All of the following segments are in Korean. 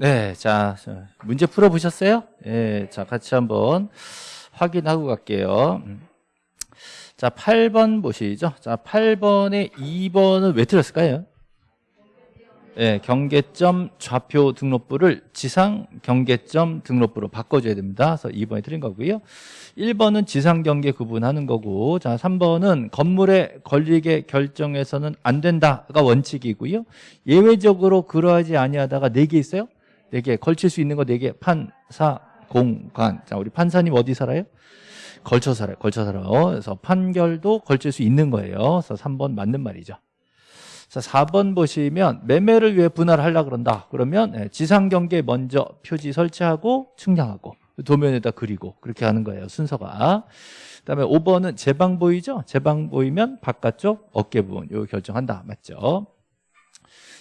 네, 자, 자, 문제 풀어보셨어요? 예, 자, 같이 한번 확인하고 갈게요. 음. 자, 8번 보시죠. 자, 8번에 2번은 왜 틀렸을까요? 예, 경계점 좌표 등록부를 지상 경계점 등록부로 바꿔줘야 됩니다. 그래서 2번이 틀린 거고요. 1번은 지상 경계 구분하는 거고, 자, 3번은 건물에 걸리게 결정해서는 안 된다가 원칙이고요. 예외적으로 그러하지 아니하다가 4개 있어요? 4개 걸칠 수 있는 거 4개 판사 공관 자 우리 판사님 어디 살아요? 걸쳐 살아요 걸쳐 살아요 그래서 판결도 걸칠 수 있는 거예요. 그래서 3번 맞는 말이죠. 자 4번 보시면 매매를 위해 분할을 하려 그런다. 그러면 예, 지상경계 먼저 표지 설치하고 측량하고 도면에다 그리고 그렇게 하는 거예요 순서가. 그다음에 5번은 제방 보이죠? 제방 보이면 바깥쪽 어깨 부분 요 결정한다. 맞죠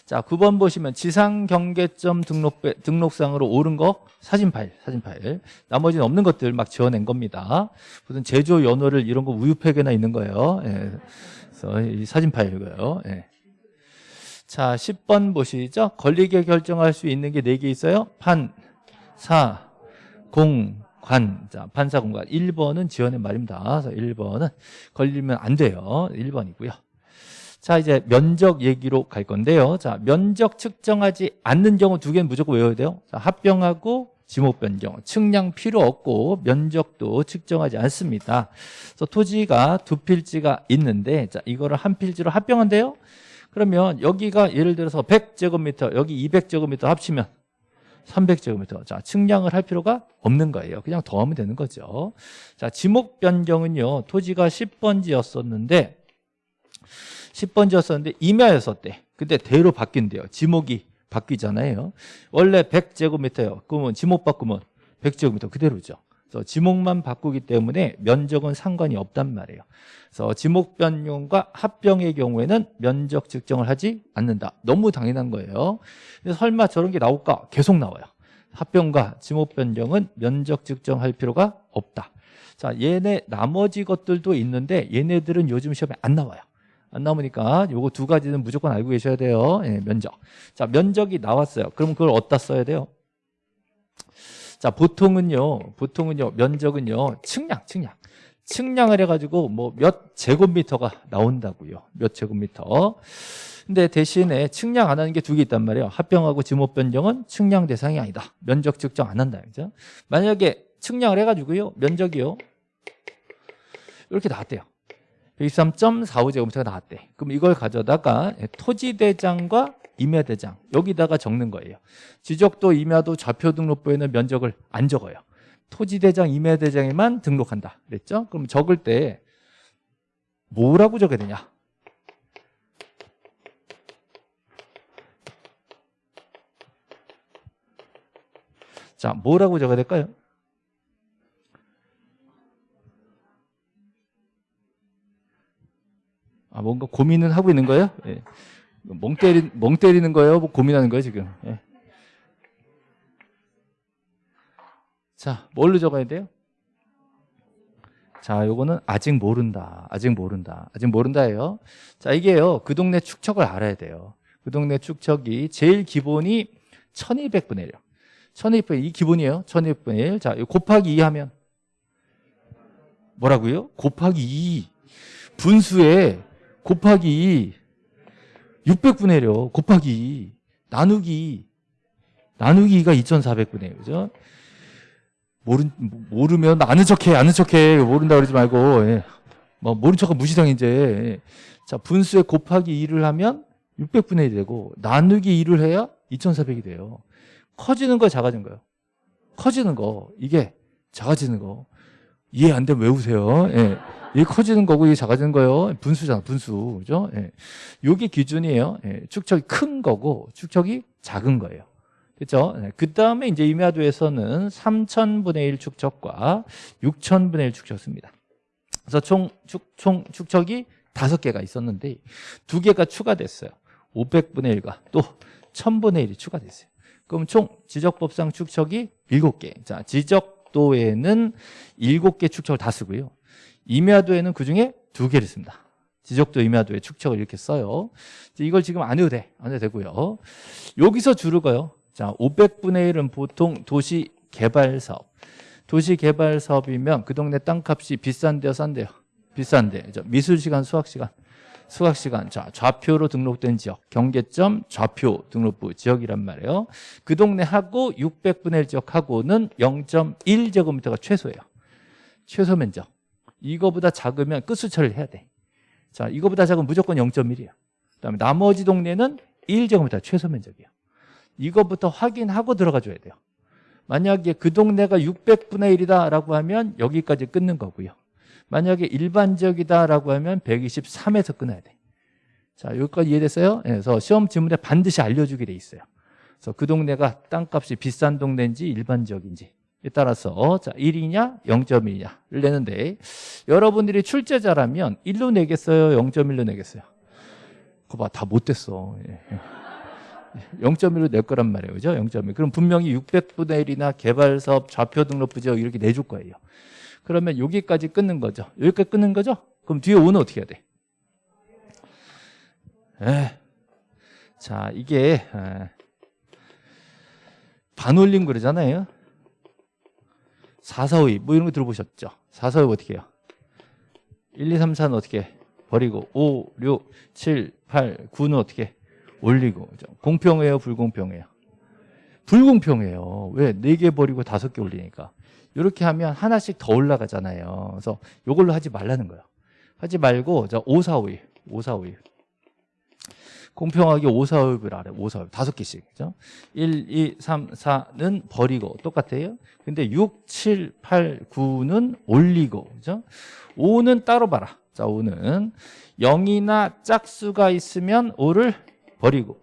자, 9번 보시면 지상 경계점 등록 등록상으로 옳은 거 사진 파일, 사진 파일. 나머지는 없는 것들 막 지어낸 겁니다. 무슨 제조 연호를 이런 거 우유팩에나 있는 거예요. 예. 그래서 이 사진 파일이고요. 예. 자, 10번 보시죠. 걸리게 결정할 수 있는 게 4개 있어요. 판, 사, 공, 관. 자, 판사 공관. 1번은 지어낸 말입니다. 그래서 1번은 걸리면 안 돼요. 1번이고요. 자 이제 면적 얘기로 갈 건데요 자 면적 측정하지 않는 경우 두 개는 무조건 외워야 돼요 자, 합병하고 지목 변경 측량 필요 없고 면적도 측정하지 않습니다 그래서 토지가 두 필지가 있는데 자 이거를 한 필지로 합병한대요 그러면 여기가 예를 들어서 100제곱미터 여기 200제곱미터 합치면 300제곱미터. 자, 측량을 할 필요가 없는 거예요. 그냥 더하면 되는 거죠. 자, 지목 변경은요. 토지가 10번지였었는데 10번지였었는데 임야였었대. 근데 대로 바뀐대요. 지목이 바뀌잖아요. 원래 100제곱미터요. 그러면 지목 바꾸면 100제곱미터 그대로죠. 그래서 지목만 바꾸기 때문에 면적은 상관이 없단 말이에요. 그래서 지목 변경과 합병의 경우에는 면적 측정을 하지 않는다. 너무 당연한 거예요. 설마 저런 게 나올까? 계속 나와요. 합병과 지목 변경은 면적 측정할 필요가 없다. 자, 얘네 나머지 것들도 있는데 얘네들은 요즘 시험에 안 나와요. 안 나오니까 요거 두 가지는 무조건 알고 계셔야 돼요. 예, 면적. 자, 면적이 나왔어요. 그럼 그걸 어디다 써야 돼요? 자, 보통은요, 보통은요, 면적은요, 측량, 측량. 측량을 해가지고 뭐 몇 제곱미터가 나온다고요. 몇 제곱미터. 근데 대신에 측량 안 하는 게 두 개 있단 말이에요. 합병하고 지목 변경은 측량 대상이 아니다. 면적 측정 안 한다. 그죠? 만약에 측량을 해가지고요, 면적이요. 이렇게 나왔대요. 123.45제곱미터가 나왔대. 그럼 이걸 가져다가 토지대장과 임야대장 여기다가 적는 거예요. 지적도 임야도 좌표 등록부에는 면적을 안 적어요. 토지대장, 임야대장에만 등록한다. 그랬죠? 그럼 적을 때 뭐라고 적어야 되냐? 자, 뭐라고 적어야 될까요? 아, 뭔가 고민은 하고 있는 거예요? 예. 멍, 때리, 멍 때리는 거예요? 뭐 고민하는 거예요, 지금? 예. 자, 뭘로 적어야 돼요? 자, 요거는 아직 모른다. 아직 모른다. 아직 모른다예요. 자, 이게요. 그 동네 축척을 알아야 돼요. 그 동네 축척이 제일 기본이 1200분의 1이요. 1200분의 1, 이 기본이에요. 1200분의 1. 자, 곱하기 2 하면 뭐라고요? 곱하기 2. 분수에 곱하기 600분의 1이요. 곱하기 나누기 나누기가 2400분의 1 그죠? 모르, 모르면 아는 척해 아는 척해 모른다 그러지 말고 예. 뭐 모른 척은 무시성 이제 예. 자 분수에 곱하기 2를 하면 600분의 1이 되고 나누기 2를 해야 2400이 돼요 커지는 거 작아진 거요 커지는 거 이게 작아지는 거 이해 안 되면 외우세요 예. 이게 커지는 거고 이게 작아지는 거예요. 분수잖아, 분수. 그죠? 예. 요게 기준이에요. 예. 축척이 큰 거고 축척이 작은 거예요. 그죠? 예. 그 다음에 이제 임야도에서는 3천분의 1 축척과 6천분의 1 축척 씁니다. 그래서 총, 축, 총 축척이 다섯 개가 있었는데 두 개가 추가됐어요. 500분의 1과 또 1000분의 1이 추가됐어요. 그럼 총 지적법상 축척이 7개. 자, 지적도에는 7개 축척을 다 쓰고요. 임야도에는 그중에 두 개를 씁니다. 지적도 임야도에 축척을 이렇게 써요. 이걸 지금 안 해도 돼. 안 해도 되고요. 여기서 줄을 거요. 자, 500분의 1은 보통 도시 개발 사업. 도시 개발 사업이면 그 동네 땅값이 비싼데요, 싼데요? 비싼데. 미술 시간, 수학 시간. 수학 시간. 자, 좌표로 등록된 지역. 경계점 좌표 등록부 지역이란 말이에요. 그 동네하고 600분의 1 지역하고는 0.1제곱미터가 최소예요. 최소 면적. 이거보다 작으면 끝수 처리를 해야 돼. 자, 이거보다 작으면 무조건 0.1이에요. 그다음에 나머지 동네는 1제곱미터 최소 면적이에요. 이거부터 확인하고 들어가 줘야 돼요. 만약에 그 동네가 600분의 1이다라고 하면 여기까지 끊는 거고요. 만약에 일반적이다라고 하면 123에서 끊어야 돼. 자, 여기까지 이해됐어요? 예, 그래서 시험 지문에 반드시 알려주게 돼 있어요. 그래서 그 동네가 땅값이 비싼 동네인지 일반적인지 에 따라서 자 1이냐 0.1이냐를 내는데 여러분들이 출제자라면 1로 내겠어요 0.1로 내겠어요? 그거 봐 다 못됐어. 예. 0.1로 낼 거란 말이에요. 그죠? 0.1 그럼 분명히 600분의 1이나 개발사업 좌표 등록부 지역 이렇게 내줄 거예요. 그러면 여기까지 끊는 거죠. 여기까지 끊는 거죠? 그럼 뒤에 5는 어떻게 해야 돼? 에. 자 이게 에. 반올림 그러잖아요 4, 4, 5, 2, 뭐 이런 거 들어보셨죠? 4, 4, 5 어떻게 해요? 1, 2, 3, 4는 어떻게 해? 버리고 5, 6, 7, 8, 9는 어떻게 해? 올리고 그죠? 공평해요? 불공평해요? 불공평해요 왜? 4개 버리고 5개 올리니까 이렇게 하면 하나씩 더 올라가잖아요 그래서 이걸로 하지 말라는 거예요 하지 말고 자 5, 4, 5, 2 5, 4, 5, 2 공평하게 5, 4, 5을 알아요 5, 4, 5 다섯 개씩 그죠? 1, 2, 3, 4는 버리고 똑같아요? 근데 6, 7, 8, 9는 올리고 그죠? 5는 따로 봐라. 자 5는. 0이나 짝수가 있으면 5를 버리고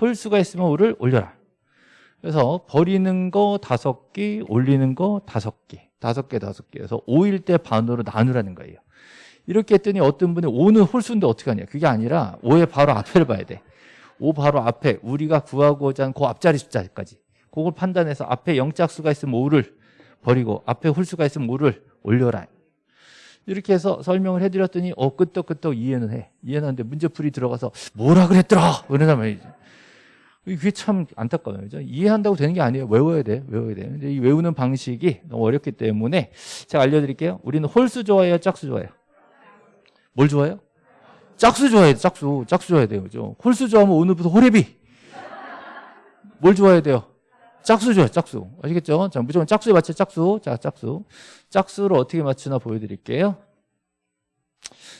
홀수가 있으면 5를 올려라. 그래서 버리는 거 다섯 개 올리는 거 다섯 개. 다섯 개 다섯 개. 그래서 5일 때 반으로 나누라는 거예요 이렇게 했더니 어떤 분이 5는 홀수인데 어떻게 하냐? 그게 아니라 5의 바로 앞에를 봐야 돼5 바로 앞에 우리가 구하고자 하는 그 앞자리 숫자까지. 그걸 판단해서 앞에 0짝수가 있으면 5를 버리고 앞에 홀수가 있으면 5를 올려라. 이렇게 해서 설명을 해드렸더니 어 끄떡끄떡 이해는 해. 이해는 하는데 문제풀이 들어가서 뭐라 그랬더라? 그러단 말이지. 이게 참 안타까워요. 그죠? 이해한다고 되는 게 아니에요. 외워야 돼. 외워야 돼. 근데 이 외우는 방식이 너무 어렵기 때문에 제가 알려드릴게요. 우리는 홀수 좋아해요? 짝수 좋아해요 뭘 좋아해요? 짝수 좋아해요 짝수. 짝수 좋아해야 돼요 그죠? 홀수 좋아하면 오늘부터 호래비. 뭘 좋아해야 돼요? 짝수 좋아요 짝수. 아시겠죠? 자 무조건 짝수에 맞춰 짝수. 자 짝수. 짝수를 어떻게 맞추나 보여드릴게요.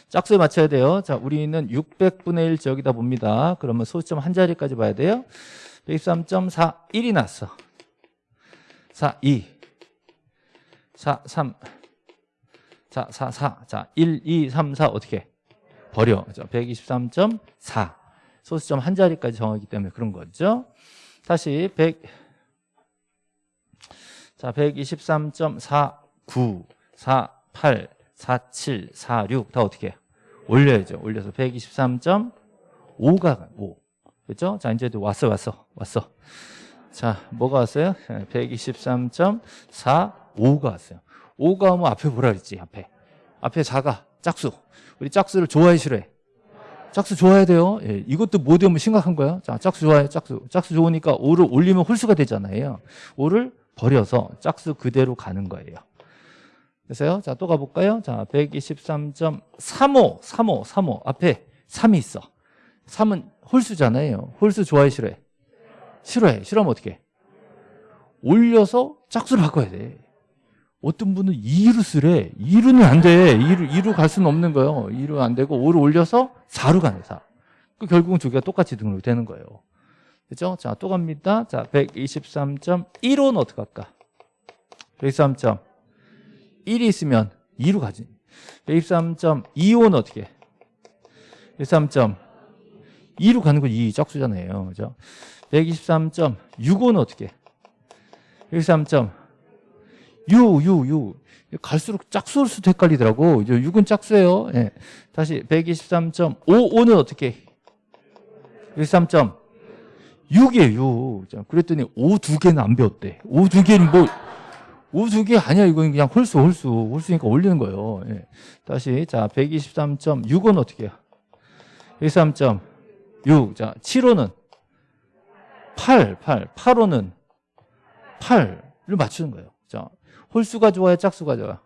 짝수에 맞춰야 돼요. 자 우리는 600분의 1 지역이다 봅니다. 그러면 소수점 한 자리까지 봐야 돼요. 123.4 1이 났어. 4 2 4 3 자, 4, 4. 자, 1, 2, 3, 4 어떻게? 버려. 그죠? 123.4. 소수점 한 자리까지 정하기 때문에 그런 거죠. 다시 100 자, 123.49 48 47 46 다 어떻게 해? 올려야죠. 올려서 123.5가 5. 그렇죠? 자, 이제 왔어 왔어. 왔어. 자, 뭐가 왔어요? 123.45가 왔어요. 5가 오면 앞에 뭐라 그랬지 앞에. 앞에 4가 짝수. 우리 짝수를 좋아해 싫어해? 짝수 좋아해야 돼요? 예, 이것도 못 외우면 심각한 거야. 자 짝수 좋아해 짝수. 짝수 좋으니까 5를 올리면 홀수가 되잖아요. 5를 버려서 짝수 그대로 가는 거예요. 됐어요? 자 또 가볼까요? 자 123.35 35 35 앞에 3이 있어. 3은 홀수잖아요. 홀수 좋아해 싫어해? 싫어해. 싫어하면 어떻게 올려서 짝수를 바꿔야 돼 어떤 분은 2루 쓰래. 2루는 안 돼. 2루, 2루 갈 수는 없는 거예요. 2루 안 되고 5를 올려서 4루 가네, 4. 그 결국은 두 개가 똑같이 등록이 되는 거예요. 그죠? 자, 또 갑니다. 자, 123.15는 어떻게 할까? 123. 1이 있으면 2루 가지. 123.25는 어떻게 해? 123. 2루 가는 건 2 짝수잖아요. 그죠? 123.65는 어떻게 해? 123. 6, 6, 6. 갈수록 짝수일 수도 헷갈리더라고. 이제 6은 짝수예요. 예. 다시 123.55는 어떻게? 123. 6이에요 6. 그랬더니 5 두 개는 안 배웠대. 5 두 개는 뭐, 5 두 개 아니야. 이건 그냥 홀수, 홀수. 홀수니까 올리는 거예요. 예. 다시, 자, 123.6은 어떻게 해요? 123.6. 자, 7호는 8, 8. 8호는 8을 맞추는 거예요. 자, 홀수가 좋아요? 짝수가 좋아요?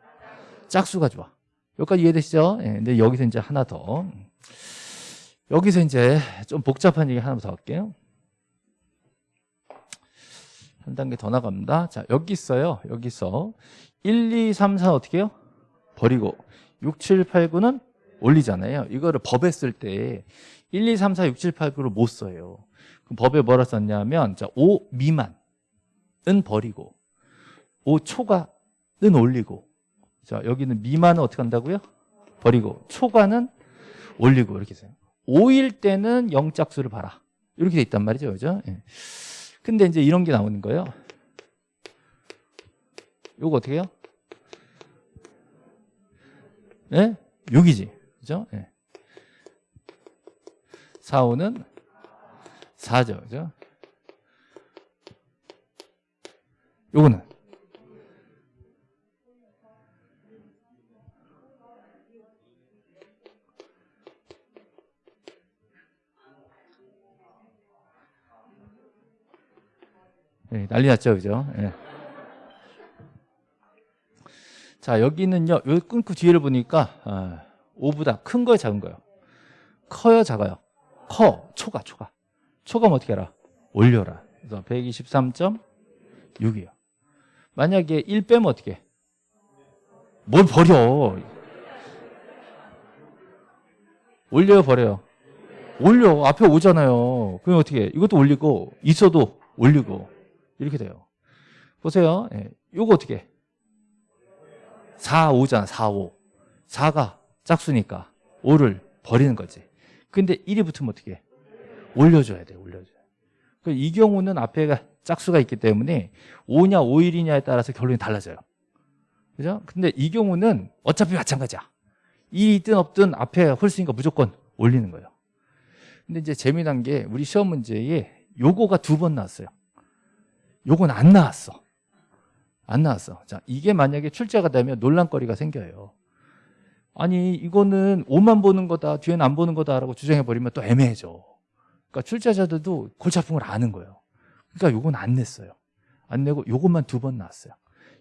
짝수가 좋아. 여기까지 이해되시죠? 예, 근데 여기서 이제 하나 더. 여기서 이제 좀 복잡한 얘기 하나 더 할게요. 한 단계 더 나갑니다. 자, 여기 있어요. 여기서 1, 2, 3, 4 어떻게 해요? 버리고 6, 7, 8, 9는 올리잖아요. 이거를 법에 쓸 때 1, 2, 3, 4, 6, 7, 8, 9를 못 써요. 그럼 법에 뭐라 썼냐면 자, 5 미만은 버리고 5 초과 는 올리고 자, 여기는 미만은 어떻게 한다고요? 버리고 초과는 올리고 이렇게 해요. 5일 때는 영짝수를 봐라. 이렇게 돼 있단 말이죠. 그죠? 예. 근데 이제 이런 게 나오는 거예요. 요거 어떻게 해요? 예? 6이지. 그죠? 예. 4, 5는 4죠. 그죠? 요거는 예, 난리 났죠, 그죠? 예. 자, 여기는요, 요 끊고 뒤를 보니까, 아, 5보다 큰 거요, 작은 거요? 커요, 작아요? 커, 초가, 초가. 초가 어떻게 알아? 올려라. 그래서 123.6이요. 만약에 1 빼면 어떻게 해? 뭘 버려? 올려요, 버려요? 올려. 앞에 오잖아요. 그럼 어떻게 해? 이것도 올리고, 있어도 올리고. 이렇게 돼요. 보세요. 예. 요거 어떻게 해? 4, 5잖아. 4, 5. 4가 짝수니까 5를 버리는 거지. 근데 1이 붙으면 어떻게 해? 올려줘야 돼. 올려줘야 돼. 이 경우는 앞에가 짝수가 있기 때문에 5냐 5일이냐에 따라서 결론이 달라져요. 그죠? 근데 이 경우는 어차피 마찬가지야. 2이 있든 없든 앞에 홀수니까 무조건 올리는 거예요. 근데 이제 재미난 게 우리 시험 문제에 요거가 두 번 나왔어요. 요건 안 나왔어. 안 나왔어. 자, 이게 만약에 출제가 되면 논란거리가 생겨요. 아니, 이거는 5만 보는 거다, 뒤에는 안 보는 거다라고 주장해버리면 또 애매해져. 그러니까 출제자들도 골치 아픈 걸 아는 거예요. 그러니까 요건 안 냈어요. 안 내고 요것만 두 번 나왔어요.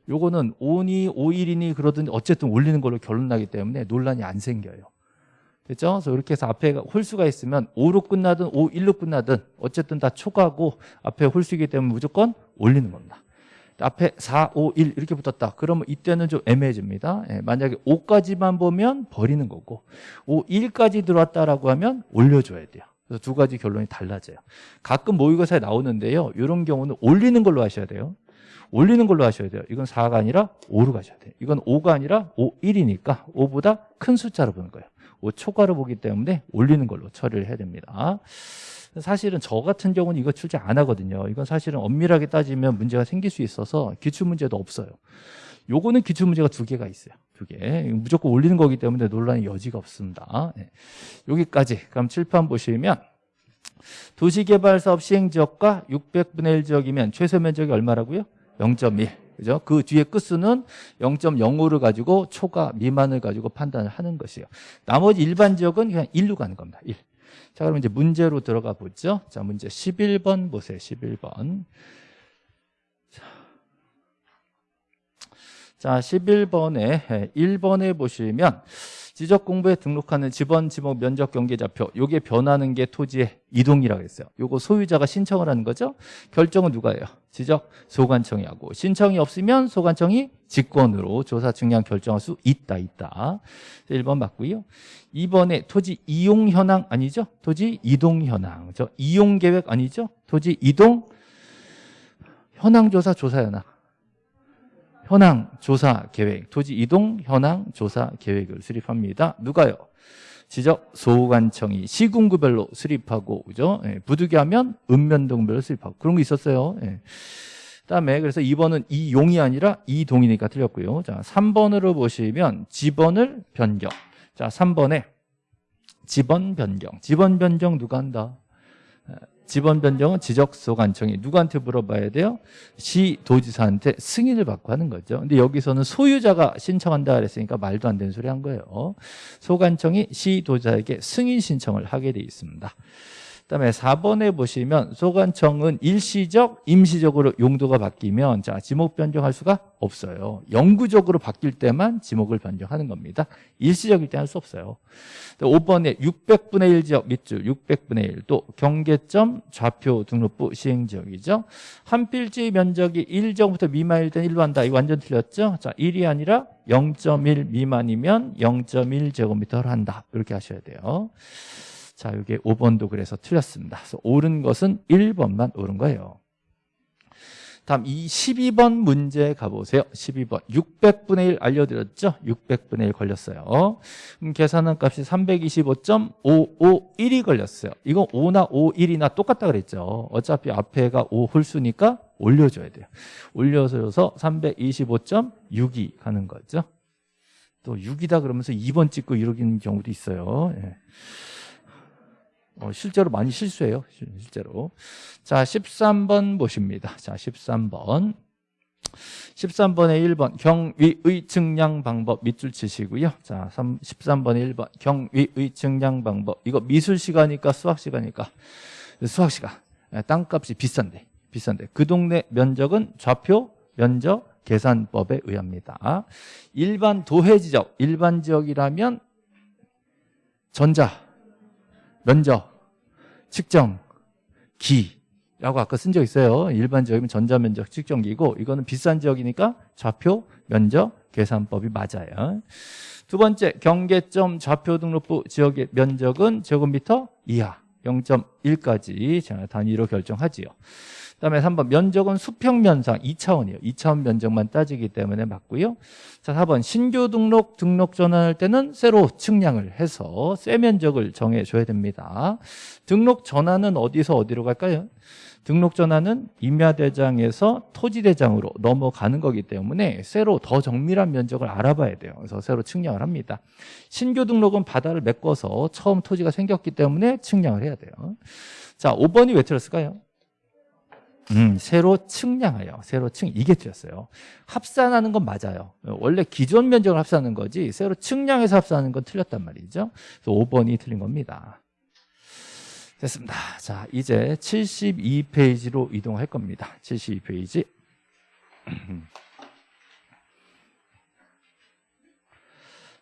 요거는 5니 5일이니 그러든 어쨌든 올리는 걸로 결론 나기 때문에 논란이 안 생겨요. 됐죠? 그래서 이렇게 해서 앞에 홀수가 있으면 5로 끝나든 5, 1로 끝나든 어쨌든 다 초과고 앞에 홀수이기 때문에 무조건 올리는 겁니다. 앞에 4, 5, 1 이렇게 붙었다. 그러면 이때는 좀 애매해집니다. 예, 만약에 5까지만 보면 버리는 거고 5, 1까지 들어왔다라고 하면 올려줘야 돼요. 그래서 두 가지 결론이 달라져요. 가끔 모의고사에 나오는데요. 이런 경우는 올리는 걸로 하셔야 돼요. 올리는 걸로 하셔야 돼요. 이건 4가 아니라 5로 가셔야 돼요. 이건 5가 아니라 5, 1이니까 5보다 큰 숫자로 보는 거예요. 5 초과로 보기 때문에 올리는 걸로 처리를 해야 됩니다. 사실은 저 같은 경우는 이거 출제 안 하거든요. 이건 사실은 엄밀하게 따지면 문제가 생길 수 있어서 기출문제도 없어요. 요거는 기출문제가 두 개가 있어요. 두 개. 무조건 올리는 거기 때문에 논란의 여지가 없습니다. 네. 여기까지. 그럼 칠판 보시면 도시개발사업 시행지역과 600분의 1 지역이면 최소 면적이 얼마라고요? 0.1. 그죠? 그 뒤에 끝수는 0.05를 가지고 초과 미만을 가지고 판단을 하는 것이에요. 나머지 일반 지역은 그냥 1로 가는 겁니다. 1. 자, 그럼 이제 문제로 들어가 보죠. 자, 문제 11번 보세요. 11번. 자, 11번에 1번에 보시면 지적 공부에 등록하는 지번 지목 면적 경계 좌표 요게 변하는 게 토지의 이동이라고 했어요. 요거 소유자가 신청을 하는 거죠. 결정은 누가 해요? 지적 소관청이 하고 신청이 없으면 소관청이 직권으로 조사 측량 결정할 수 있다 있다. 1번 맞고요. 2번에 토지 이용 현황 아니죠? 토지 이동 현황. 저 이용 계획 아니죠? 토지 이동 현황 조사 조사 현황. 현황 조사 계획, 토지 이동 현황 조사 계획을 수립합니다. 누가요? 지적 소관청이 시군구별로 수립하고 그죠? 예, 부득이하면 읍면동별로 수립하고 그런 거 있었어요. 예. 그다음에 그래서 2번은 이용이 아니라 이동이니까 틀렸고요. 자, 3번으로 보시면 지번을 변경. 자, 3번에 지번 변경. 지번 변경 누가 한다? 지번 변경은 지적소관청이 누구한테 물어봐야 돼요? 시 도지사한테 승인을 받고 하는 거죠. 근데 여기서는 소유자가 신청한다 그랬으니까 말도 안 되는 소리 한 거예요. 소관청이 시 도지사에게 승인 신청을 하게 돼 있습니다. 그다음에 4번에 보시면 소관청은 일시적, 임시적으로 용도가 바뀌면 자 지목 변경할 수가 없어요. 영구적으로 바뀔 때만 지목을 변경하는 겁니다. 일시적일 때 할 수 없어요. 5번에 600분의 1 지역 밑줄 600분의 1 또 경계점 좌표 등록부 시행 지역이죠. 한 필지 면적이 1정부터 미만일 땐 1로 한다. 이거 완전 틀렸죠? 자, 1이 아니라 0.1 미만이면 0.1제곱미터를 한다. 이렇게 하셔야 돼요. 자, 이게 5번도 그래서 틀렸습니다. 그래서 옳은 것은 1번만 옳은 거예요. 다음 이 12번 문제 가보세요. 12번 600분의 1 알려드렸죠? 600분의 1 걸렸어요. 그럼 계산한 값이 325.551이 걸렸어요. 이거 5나 51이나 똑같다 그랬죠. 어차피 앞에가 5 홀수니까 올려줘야 돼요. 올려줘서 325.6이 가는 거죠. 또 6이다 그러면서 2번 찍고 이러는 경우도 있어요. 예. 어, 실제로 많이 실수해요. 실- 실제로. 자, 13번 보십니다. 자, 13번. 13번에 1번 경위의 증량 방법 밑줄 치시고요. 자, 3, 13번에 1번 경위의 증량 방법. 이거 미술 시간이니까 수학 시간이니까 수학 시간. 예, 땅값이 비싼데. 비싼데. 그 동네 면적은 좌표 면적 계산법에 의합니다. 일반 도해 지역, 일반 지역이라면 전자 면적, 측정, 기라고 아까 쓴 적 있어요. 일반 지역이면 전자면적, 측정기고 이거는 비싼 지역이니까 좌표, 면적, 계산법이 맞아요. 두 번째, 경계점 좌표 등록부 지역의 면적은 제곱미터 이하 0.1까지 단위로 결정하지요. 그다음에 3번 면적은 수평면상 2차원이에요. 2차원 면적만 따지기 때문에 맞고요. 자, 4번 신규 등록 등록 전환할 때는 새로 측량을 해서 새 면적을 정해 줘야 됩니다. 등록 전환은 어디서 어디로 갈까요? 등록 전환은 임야대장에서 토지대장으로 넘어가는 거기 때문에 새로 더 정밀한 면적을 알아봐야 돼요. 그래서 새로 측량을 합니다. 신규 등록은 바다를 메꿔서 처음 토지가 생겼기 때문에 측량을 해야 돼요. 자, 5번이 왜 틀렸을까요? 음, 새로 측량하여 새로 측 이게 틀렸어요. 합산하는 건 맞아요. 원래 기존 면적을 합산하는 거지 새로 측량해서 합산하는 건 틀렸단 말이죠. 그래서 5번이 틀린 겁니다. 됐습니다. 자, 이제 72페이지로 이동할 겁니다. 72페이지.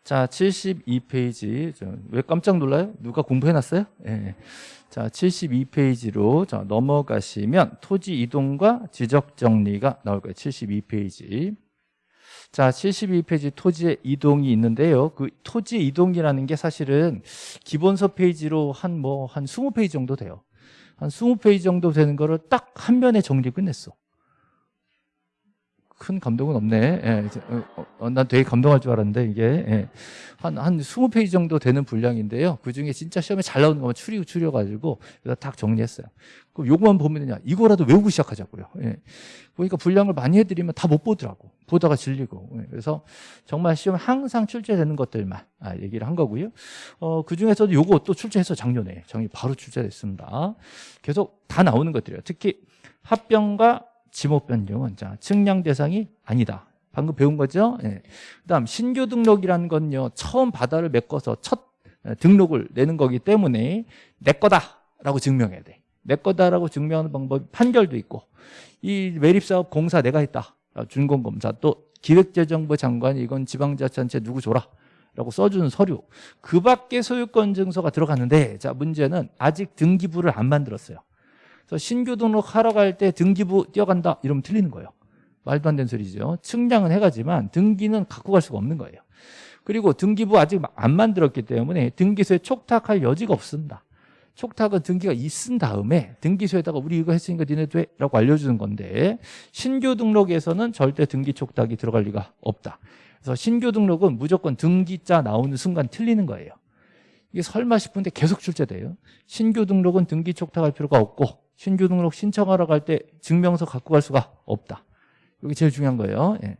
자, 72페이지. 왜 깜짝 놀라요? 누가 공부해놨어요? 예. 자, 72페이지로 자, 넘어가시면 토지 이동과 지적 정리가 나올 거예요. 72페이지. 자, 72페이지 토지의 이동이 있는데요. 그 토지 이동이라는 게 사실은 기본서 페이지로 한 뭐한 20페이지 정도 돼요. 한 20페이지 정도 되는 거를 딱 한 면에 정리 끝냈어. 큰 감동은 없네. 예, 이제, 어, 어, 난 되게 감동할 줄 알았는데 이게 예. 한, 한 20페이지 정도 되는 분량인데요. 그 중에 진짜 시험에 잘 나오는 것만 추리, 추려가지고 그래서 딱 정리했어요. 그럼 요거만 보면요. 이거라도 외우고 시작하자고요. 예. 보니까 분량을 많이 해드리면 다 못 보더라고. 보다가 질리고. 예. 그래서 정말 시험에 항상 출제되는 것들만 아, 얘기를 한 거고요. 어, 그 중에서도 요거 또 출제해서 작년에 정리 바로 출제됐습니다. 계속 다 나오는 것들이에요. 특히 합병과 지목 변경은 자 측량 대상이 아니다. 방금 배운 거죠? 예. 그다음 신규 등록이라는 건요 처음 바다를 메꿔서 첫 에, 등록을 내는 거기 때문에 내 거다라고 증명해야 돼. 내 거다라고 증명하는 방법이 판결도 있고 이 매립사업 공사 내가 했다. 준공검사 또 기획재정부 장관이 이건 지방자치단체 누구 줘라. 라고 써주는 서류 그 밖에 소유권 증서가 들어갔는데 자 문제는 아직 등기부를 안 만들었어요 그래서 신규 등록하러 갈 때 등기부 뛰어간다. 이러면 틀리는 거예요. 말도 안 되는 소리죠. 측량은 해가지만 등기는 갖고 갈 수가 없는 거예요. 그리고 등기부 아직 안 만들었기 때문에 등기소에 촉탁할 여지가 없습니다. 촉탁은 등기가 있은 다음에 등기소에다가 우리 이거 했으니까 니네도 해 라고 알려주는 건데 신규 등록에서는 절대 등기 촉탁이 들어갈 리가 없다. 그래서 신규 등록은 무조건 등기자 나오는 순간 틀리는 거예요. 이게 설마 싶은데 계속 출제돼요. 신규 등록은 등기 촉탁할 필요가 없고 신규 등록 신청하러 갈 때 증명서 갖고 갈 수가 없다 이게 제일 중요한 거예요 예.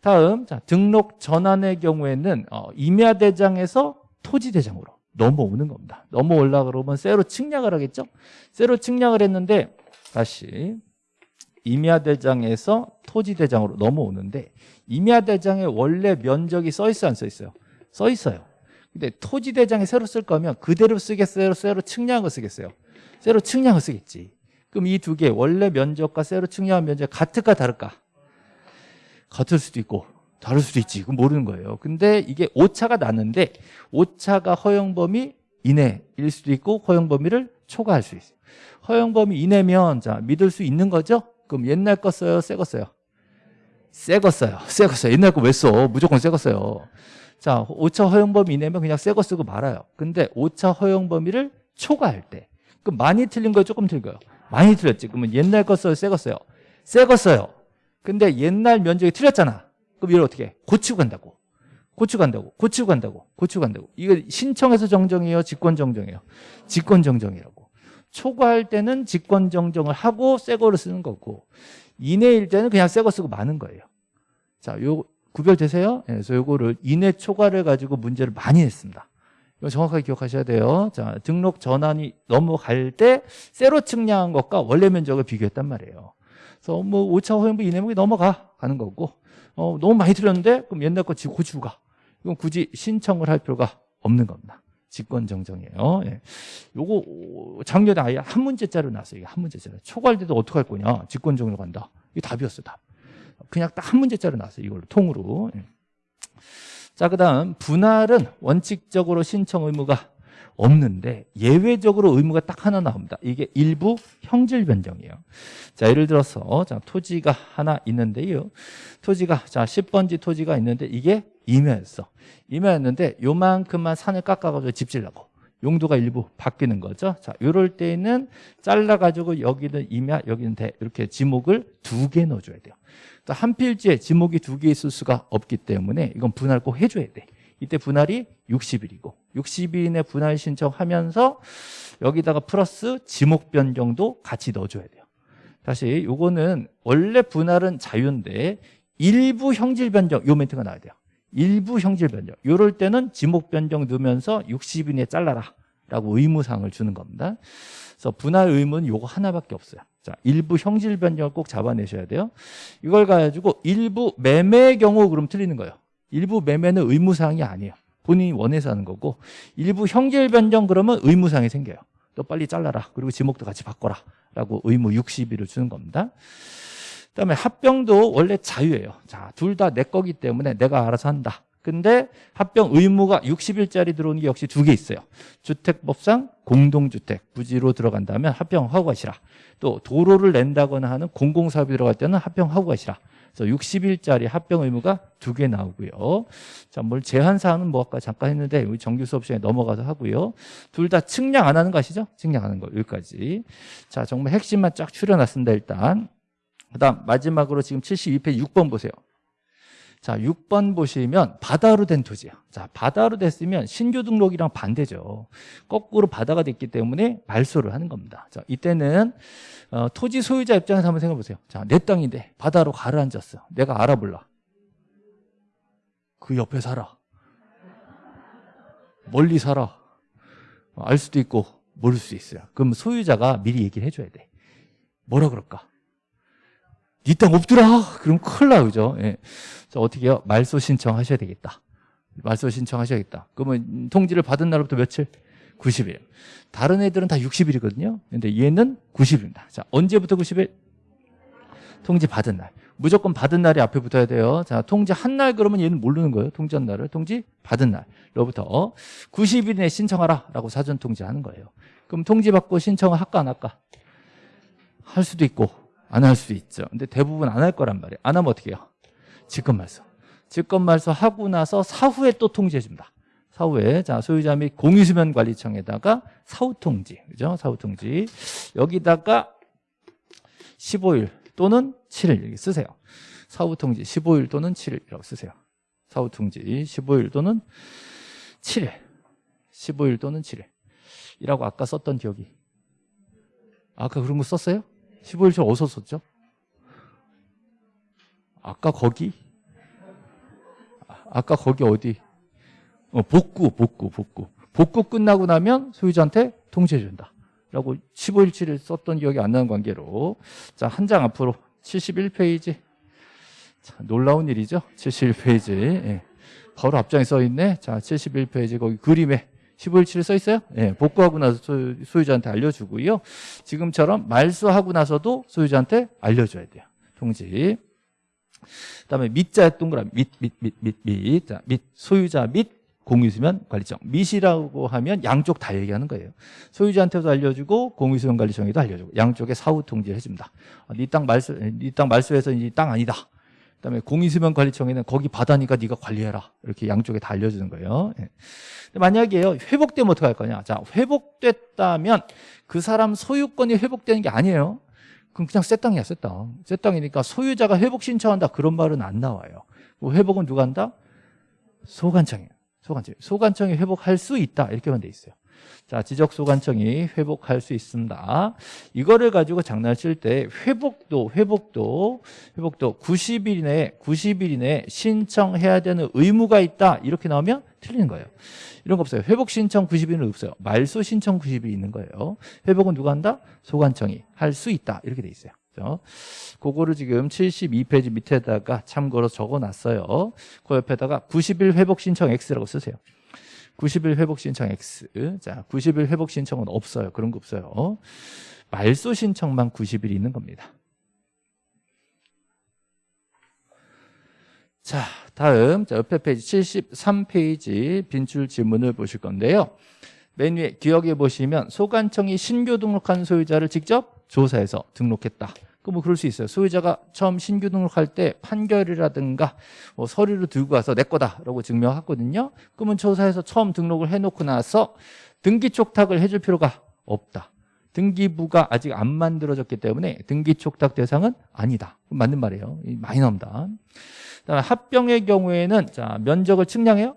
다음 자 등록 전환의 경우에는 어, 임야대장에서 토지대장으로 넘어오는 겁니다 넘어올라 그러면 새로 측량을 하겠죠 새로 측량을 했는데 다시 임야대장에서 토지대장으로 넘어오는데 임야대장에 원래 면적이 써 있어 안 써 있어요? 써 있어요 근데 토지대장에 새로 쓸 거면 그대로 쓰겠어요? 새로 측량을 쓰겠어요? 세로 측량을 쓰겠지. 그럼 이 두 개 원래 면적과 세로 측량한 면적 같을까 다를까? 같을 수도 있고 다를 수도 있지. 그건 모르는 거예요. 근데 이게 오차가 났는데 오차가 허용 범위 이내일 수도 있고 허용 범위를 초과할 수 있어요. 허용 범위 이내면 자 믿을 수 있는 거죠? 그럼 옛날 거 써요, 새 거 써요? 새 거 써요. 새 거 써요. 옛날 거 왜 써? 무조건 새 거 써요. 자, 오차 허용 범위 이내면 그냥 새 거 쓰고 말아요. 근데 오차 허용 범위를 초과할 때 그럼 많이 틀린 거예요, 조금 틀린 거예요? 많이 틀렸지. 그러면 옛날 거 써요, 새 거 써요? 새 거 써요. 근데 옛날 면적이 틀렸잖아. 그럼 이걸 어떻게 해? 고치고 간다고. 고치고 간다고. 고치고 간다고. 고치고 간다고. 이거 신청해서 정정이에요? 직권 정정이에요? 직권 정정이라고. 초과할 때는 직권 정정을 하고 새 거를 쓰는 거고 이내일 때는 그냥 새 거 쓰고 마는 거예요. 자, 요 구별되세요? 예, 그래서 요거를 이내 초과를 가지고 문제를 많이 했습니다. 이거 정확하게 기억하셔야 돼요. 자, 등록 전환이 넘어갈 때 새로 측량한 것과 원래 면적을 비교했단 말이에요. 그래서 뭐 5차 허용부 이내목이 넘어가 가는 거고 어, 너무 많이 틀렸는데 그럼 옛날 거 지금 고치고 가. 이건 굳이 신청을 할 필요가 없는 겁니다. 직권 정정이에요. 예. 요거 작년에 아예 한 문제짜리 나왔어요. 이게 한 문제짜리. 초과할 때도 어떻게 할 거냐? 직권 정정 간다. 이게 답이었어, 답. 그냥 딱 한 문제짜리 나왔어요. 이걸로 통으로. 예. 자, 그 다음 분할은 원칙적으로 신청 의무가 없는데 예외적으로 의무가 딱 하나 나옵니다. 이게 일부 형질 변경이에요. 자, 예를 들어서 자, 토지가 하나 있는데요. 토지가 자, 10번지 토지가 있는데 이게 임야였어. 임야였는데 요만큼만 산을 깎아 가지고 집 지려고. 용도가 일부 바뀌는 거죠. 자, 요럴 때는 잘라 가지고 여기는 임야, 여기는 대 이렇게 지목을 두 개 넣어 줘야 돼요. 또한 필지에 지목이 두 개 있을 수가 없기 때문에 이건 분할 꼭 해줘야 돼. 이때 분할이 60일이고 60일인에 분할 신청하면서 여기다가 플러스 지목 변경도 같이 넣어줘야 돼요. 다시 요거는 원래 분할은 자유인데 일부 형질 변경 요 멘트가 나와야 돼요. 일부 형질 변경. 요럴 때는 지목 변경 넣으면서 60인에 잘라라 라고 의무사항을 주는 겁니다. 그래서 분할 의무는 요거 하나밖에 없어요. 자, 일부 형질 변경을 꼭 잡아내셔야 돼요. 이걸 가지고 일부 매매의 경우 그럼 틀리는 거예요. 일부 매매는 의무사항이 아니에요. 본인이 원해서 하는 거고 일부 형질 변경 그러면 의무사항이 생겨요. 또 빨리 잘라라. 그리고 지목도 같이 바꿔라. 라고 의무 60일을 주는 겁니다. 그다음에 합병도 원래 자유예요. 자, 둘 다 내 거기 때문에 내가 알아서 한다. 근데 합병 의무가 60일짜리 들어오는 게 역시 두 개 있어요. 주택법상 공동주택 부지로 들어간다면 합병하고 가시라. 또 도로를 낸다거나 하는 공공사업이 들어갈 때는 합병하고 가시라. 그래서 60일짜리 합병 의무가 두 개 나오고요. 자, 뭘 제한 사항은 뭐 아까 잠깐 했는데 우리 정규 수업 시간에 넘어가서 하고요. 둘 다 측량 안 하는 거 아시죠? 측량 하는 거 여기까지. 자, 정말 핵심만 쫙 추려놨습니다. 일단. 그다음 마지막으로 지금 72페이지 6번 보세요. 자, 6번 보시면 바다로 된 토지야. 자, 바다로 됐으면 신규 등록이랑 반대죠. 거꾸로 바다가 됐기 때문에 말소를 하는 겁니다. 자, 이때는 어, 토지 소유자 입장에서 한번 생각해 보세요. 자, 내 땅인데 바다로 가라앉았어. 내가 알아볼라. 그 옆에 살아. 멀리 살아. 알 수도 있고 모를 수 있어요. 그럼 소유자가 미리 얘기를 해줘야 돼. 뭐라 그럴까? 니땅 없더라. 그럼 큰일 나, 그죠? 예. 자, 어떻게 해요? 말소 신청하셔야 되겠다. 말소 신청하셔야겠다. 그러면 통지를 받은 날부터 며칠? 90일. 다른 애들은 다 60일이거든요. 근데 얘는 90일입니다. 자, 언제부터 90일? 통지 받은 날. 무조건 받은 날이 앞에 붙어야 돼요. 자, 통지 한 날 그러면 얘는 모르는 거예요. 통지 한 날을. 통지 받은 날로부터 90일 내에 신청하라 라고 사전 통지하는 거예요. 그럼 통지 받고 신청을 할까 안 할까? 할 수도 있고 안 할 수도 있죠. 근데 대부분 안 할 거란 말이에요. 안 하면 어떻게 해요? 직권 말소. 직권 말소 하고 나서 사후에 또 통지해 줍니다. 사후에 자 소유자 및 공유수면 관리청에다가 사후 통지. 그죠? 사후 통지. 여기다가 15일 또는 7일 여기 쓰세요. 사후 통지 15일 또는 7일이라고 쓰세요. 사후 통지 15일 또는 7일. 15일 또는 7일. 이라고 아까 썼던 기억이. 아까 그런 거 썼어요? 15일 저 어디서 썼죠? 아까 거기? 아, 아까 거기 어디? 어, 복구, 복구, 복구. 복구 끝나고 나면 소유자한테 통지해준다. 라고 15일치를 썼던 기억이 안 나는 관계로. 자, 한 장 앞으로 71페이지. 자, 놀라운 일이죠? 71페이지. 예. 바로 앞장에 써 있네. 자, 71페이지 거기 그림에 15일치를 써 있어요? 예, 복구하고 나서 소유, 소유자한테 알려주고요. 지금처럼 말소하고 나서도 소유자한테 알려줘야 돼요. 통지. 그다음에 밑자 동그라미 밑, 밑, 밑, 밑, 밑. 자, 밑 소유자 및 공유수면 관리청. 밑이라고 하면 양쪽 다 얘기하는 거예요. 소유자한테도 알려주고 공유수면 관리청에도 알려주고 양쪽에 사후 통지를 해줍니다. 아, 네땅 말소, 네 땅 말소해서 이땅 아니다. 그다음에 공유수면 관리청에는 거기 바다니까 네가 관리해라. 이렇게 양쪽에 다 알려주는 거예요. 예. 만약에요 회복되면 어떻게 할 거냐? 자 회복됐다면 그 사람 소유권이 회복되는 게 아니에요. 그럼 그냥 새 땅이야, 새 땅. 새 땅이니까 소유자가 회복 신청한다 그런 말은 안 나와요. 뭐 회복은 누가 한다? 소관청이에요. 소관청. 소관청이 회복할 수 있다 이렇게만 돼 있어요. 자, 지적 소관청이 회복할 수 있습니다. 이거를 가지고 장난칠 때 회복도 회복도 회복도 90일 이내 90일 이내 신청해야 되는 의무가 있다 이렇게 나오면 틀리는 거예요. 이런 거 없어요. 회복 신청 90일은 없어요. 말소 신청 90일이 있는 거예요. 회복은 누가 한다? 소관청이 할 수 있다 이렇게 돼 있어요. 그죠? 그거를 지금 72페이지 밑에다가 참고로 적어 놨어요. 그 옆에다가 90일 회복 신청 X라고 쓰세요. 90일 회복 신청 X. 자, 90일 회복 신청은 없어요. 그런 거 없어요. 말소 신청만 90일 있는 겁니다. 자, 다음 자, 옆에 페이지 73페이지 빈출 지문을 보실 건데요. 맨 위에 기억해 보시면 소관청이 신규 등록한 소유자를 직접 조사해서 등록했다. 그 뭐 그럴 수 있어요. 소유자가 처음 신규 등록할 때 판결이라든가 뭐 서류를 들고 와서 내 거다라고 증명했거든요. 그러면 조사해서 처음 등록을 해놓고 나서 등기 촉탁을 해줄 필요가 없다. 등기부가 아직 안 만들어졌기 때문에 등기 촉탁 대상은 아니다. 맞는 말이에요. 많이 나옵니다. 합병의 경우에는 자 면적을 측량해요.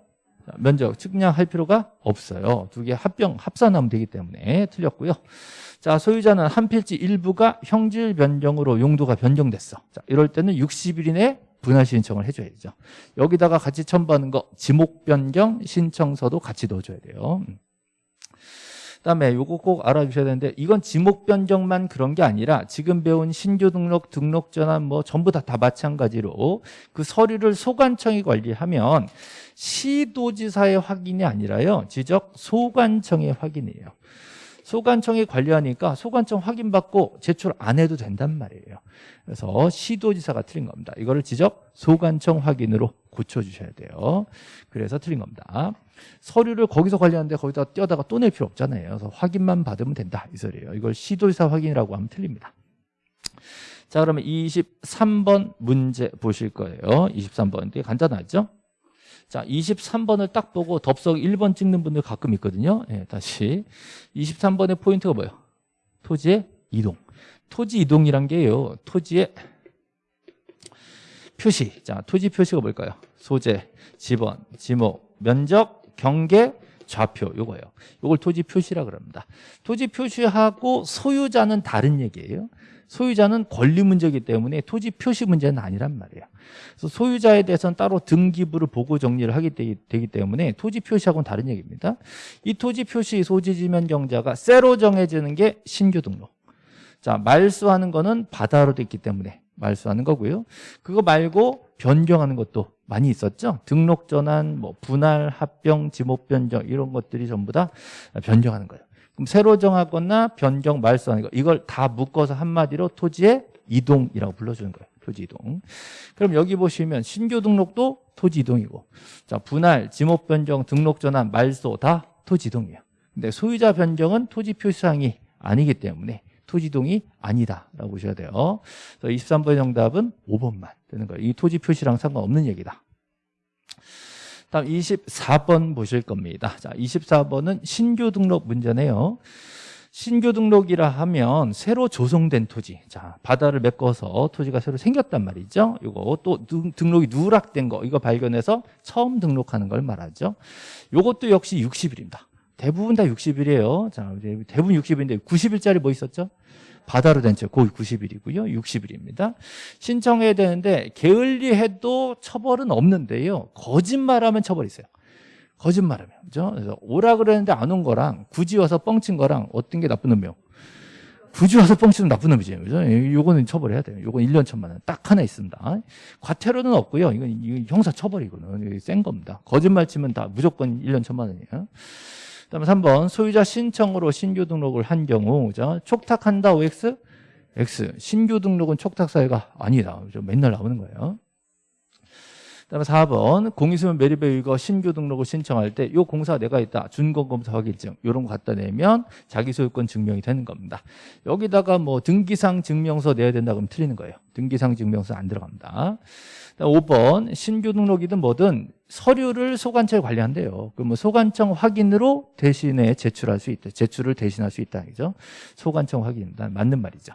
자, 면적 측량할 필요가 없어요. 두 개 합병 합산하면 되기 때문에 틀렸고요. 자 소유자는 한 필지 일부가 형질 변경으로 용도가 변경됐어. 자 이럴 때는 60일 이내 분할 신청을 해줘야죠. 여기다가 같이 첨부하는 거 지목 변경 신청서도 같이 넣어줘야 돼요. 그다음에 요거 꼭 알아주셔야 되는데 이건 지목 변경만 그런 게 아니라 지금 배운 신규 등록, 등록 전환 뭐 전부 다다 마찬가지로 그 서류를 소관청이 관리하면 시도지사의 확인이 아니라요 지적 소관청의 확인이에요. 소관청이 관리하니까 소관청 확인받고 제출 안 해도 된단 말이에요. 그래서 시도지사가 틀린 겁니다. 이거를 지적 소관청 확인으로 고쳐주셔야 돼요. 그래서 틀린 겁니다. 서류를 거기서 관리하는데 거기다 띄어다가 또 낼 필요 없잖아요. 그래서 확인만 받으면 된다 이 소리예요. 이걸 시도지사 확인이라고 하면 틀립니다. 자 그러면 23번 문제 보실 거예요. 23번 되게 간단하죠? 자, 23번을 딱 보고 덥석 1번 찍는 분들 가끔 있거든요. 예, 다시. 23번의 포인트가 뭐예요? 토지의 이동. 토지 이동이란 게요. 토지의 표시. 자, 토지 표시가 뭘까요? 소재, 지번, 지목, 면적, 경계, 좌표 요거예요. 요걸 토지 표시라 그럽니다. 토지 표시하고 소유자는 다른 얘기예요. 소유자는 권리 문제이기 때문에 토지 표시 문제는 아니란 말이에요. 그래서 소유자에 대해서는 따로 등기부를 보고 정리를 하게 되기 때문에 토지 표시하고는 다른 얘기입니다. 이 토지 표시 소지 지면 경자가 새로 정해지는 게 신규 등록. 자, 말소하는 거는 바다로 됐기 때문에 말소하는 거고요. 그거 말고 변경하는 것도 많이 있었죠. 등록 전환, 뭐 분할, 합병, 지목 변경 이런 것들이 전부 다 변경하는 거예요. 그럼 새로 정하거나 변경, 말소하는 거 이걸 다 묶어서 한마디로 토지의 이동이라고 불러주는 거예요. 토지 이동. 그럼 여기 보시면 신규 등록도 토지 이동이고 자 분할, 지목 변경, 등록 전환, 말소 다 토지 이동이에요. 근데 소유자 변경은 토지 표시사항이 아니기 때문에 토지 이동이 아니다라고 보셔야 돼요. 그래서 23번의 정답은 5번만 되는 거예요. 이 토지 표시랑 상관없는 얘기다. 다음 24번 보실 겁니다. 자, 24번은 신규 등록 문제네요. 신규 등록이라 하면 새로 조성된 토지. 자, 바다를 메꿔서 토지가 새로 생겼단 말이죠. 이거 또 등록이 누락된 거 이거 발견해서 처음 등록하는 걸 말하죠. 이것도 역시 60일입니다. 대부분 다 60일이에요. 자, 대부분 60일인데 90일짜리 뭐 있었죠? 바다로 된 채, 거의 90일이고요. 60일입니다. 신청해야 되는데 게을리해도 처벌은 없는데요. 거짓말하면 처벌이 있어요. 거짓말하면. 그죠? 그래서 오라 그랬는데 안 온 거랑 굳이 와서 뻥친 거랑 어떤 게 나쁜 놈이요? 굳이 와서 뻥치면 나쁜 놈이지. 그죠? 요거는 처벌해야 돼요. 요건 1년 천만 원. 딱 하나 있습니다. 과태료는 없고요. 이건 형사 처벌이거든요. 센 겁니다. 거짓말 치면 다 무조건 1년 천만 원이에요. 그다음에 3번 소유자 신청으로 신규 등록을 한 경우 그죠? 촉탁한다 OX X 신규 등록은 촉탁 사유가 아니다. 그죠? 맨날 나오는 거예요. 그다음에 4번 공인수면 매립에 의거 신규 등록을 신청할 때이 공사 내가 있다 준공검사 확인증 이런 거 갖다 내면 자기 소유권 증명이 되는 겁니다. 여기다가 뭐 등기상 증명서 내야 된다 그러면 틀리는 거예요. 등기상 증명서 안 들어갑니다. 5번 신규 등록이든 뭐든 서류를 소관청에 관리한대요. 그러면 소관청 확인으로 대신에 제출할 수 있다. 제출을 대신할 수 있다. 그죠? 소관청 확인입니다. 맞는 말이죠.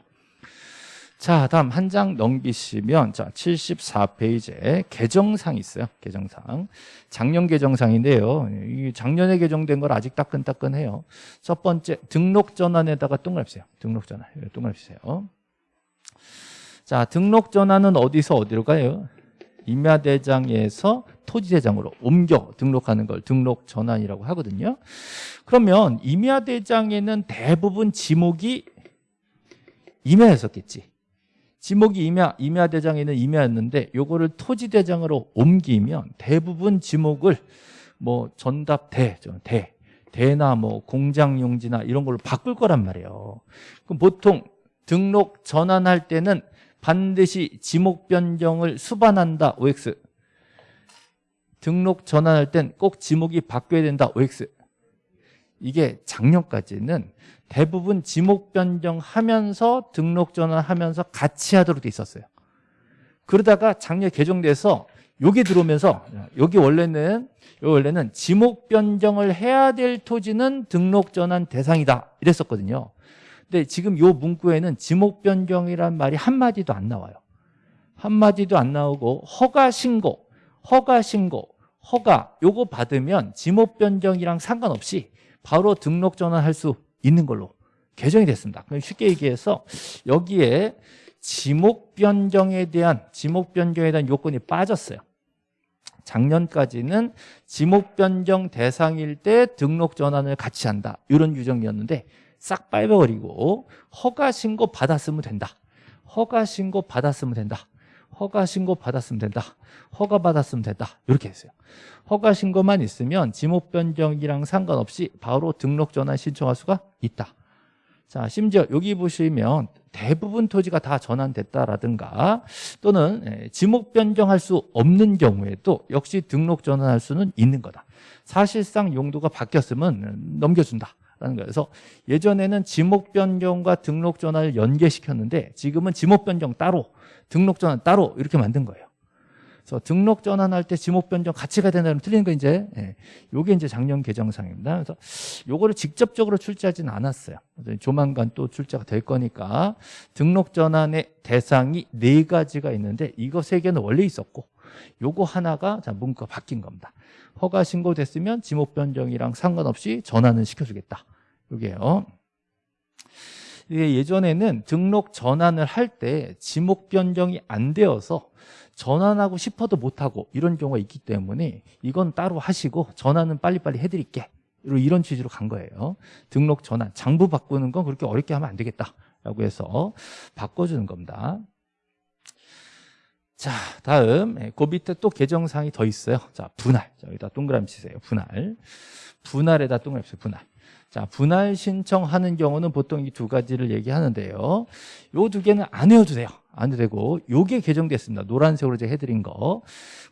자, 다음 한 장 넘기시면 자, 74페이지에 개정상 있어요. 개정상. 작년 개정상인데요. 이 작년에 개정된 걸 아직 따끈따끈해요. 첫 번째 등록 전환에다가 동그라미 세요. 등록 전환. 동그라미 세요. 자, 등록 전환은 어디서 어디로 가요? 임야대장에서 토지대장으로 옮겨 등록하는 걸 등록 전환이라고 하거든요. 그러면 임야대장에는 대부분 지목이 임야였었겠지. 지목이 임야, 임야 대장에는 임야였는데 요거를 토지 대장으로 옮기면 대부분 지목을 뭐 전답대, 대, 대나 뭐 공장 용지나 이런 걸로 바꿀 거란 말이에요. 그럼 보통 등록 전환할 때는 반드시 지목 변경을 수반한다 OX 등록 전환할 땐 꼭 지목이 바뀌어야 된다 OX 이게 작년까지는 대부분 지목 변경하면서 등록 전환하면서 같이 하도록 돼 있었어요. 그러다가 작년 개정돼서 여기 들어오면서 여기 원래는 여기 원래는 지목 변경을 해야 될 토지는 등록 전환 대상이다 이랬었거든요. 근데 지금 요 문구에는 지목 변경이란 말이 한마디도 안 나와요. 한마디도 안 나오고 허가 신고, 허가 신고, 허가 요거 받으면 지목 변경이랑 상관없이 바로 등록 전환할 수 있는 걸로 개정이 됐습니다. 쉽게 얘기해서 여기에 지목 변경에 대한 지목 변경에 대한 요건이 빠졌어요. 작년까지는 지목 변경 대상일 때 등록 전환을 같이 한다. 이런 규정이었는데 싹 빨아버리고 허가 신고 받았으면 된다. 허가 신고 받았으면 된다. 허가 신고 받았으면 된다. 허가 받았으면 된다. 이렇게 했어요. 허가 신고만 있으면 지목 변경이랑 상관없이 바로 등록 전환 신청할 수가 있다. 자, 심지어 여기 보시면 대부분 토지가 다 전환됐다라든가 또는 예, 지목 변경할 수 없는 경우에도 역시 등록 전환할 수는 있는 거다. 사실상 용도가 바뀌었으면 넘겨준다. 라는 거예요. 그래서 예전에는 지목 변경과 등록 전환을 연계시켰는데 지금은 지목 변경 따로, 등록 전환 따로 이렇게 만든 거예요. 그래서 등록 전환할 때 지목 변경 가야 된다면 틀린 거 이제 예, 요게 이제 작년 개정상입니다. 그래서 요거를 직접적으로 출제하지는 않았어요. 조만간 또 출제가 될 거니까 등록 전환의 대상이 네 가지가 있는데 이거 세 개는 원래 있었고 요거 하나가 자 문구가 바뀐 겁니다. 허가 신고됐으면 지목 변경이랑 상관없이 전환을 시켜주겠다. 요게요. 이게 예전에는 등록 전환을 할 때 지목 변경이 안 되어서 전환하고 싶어도 못하고 이런 경우가 있기 때문에 이건 따로 하시고 전환은 빨리빨리 해드릴게. 이런 취지로 간 거예요. 등록 전환 장부 바꾸는 건 그렇게 어렵게 하면 안 되겠다라고 해서 바꿔주는 겁니다. 자 다음. 예, 그 밑에 또 개정사항이 더 있어요. 자 분할. 자, 여기다 동그라미 치세요. 분할. 분할에다 동그라미 치세요. 분할 자 분할 신청하는 경우는 보통 이 두 가지를 얘기하는데요 요 두 개는 안 해도 돼요 안 되고 요게 개정됐습니다. 노란색으로 제가 해드린 거.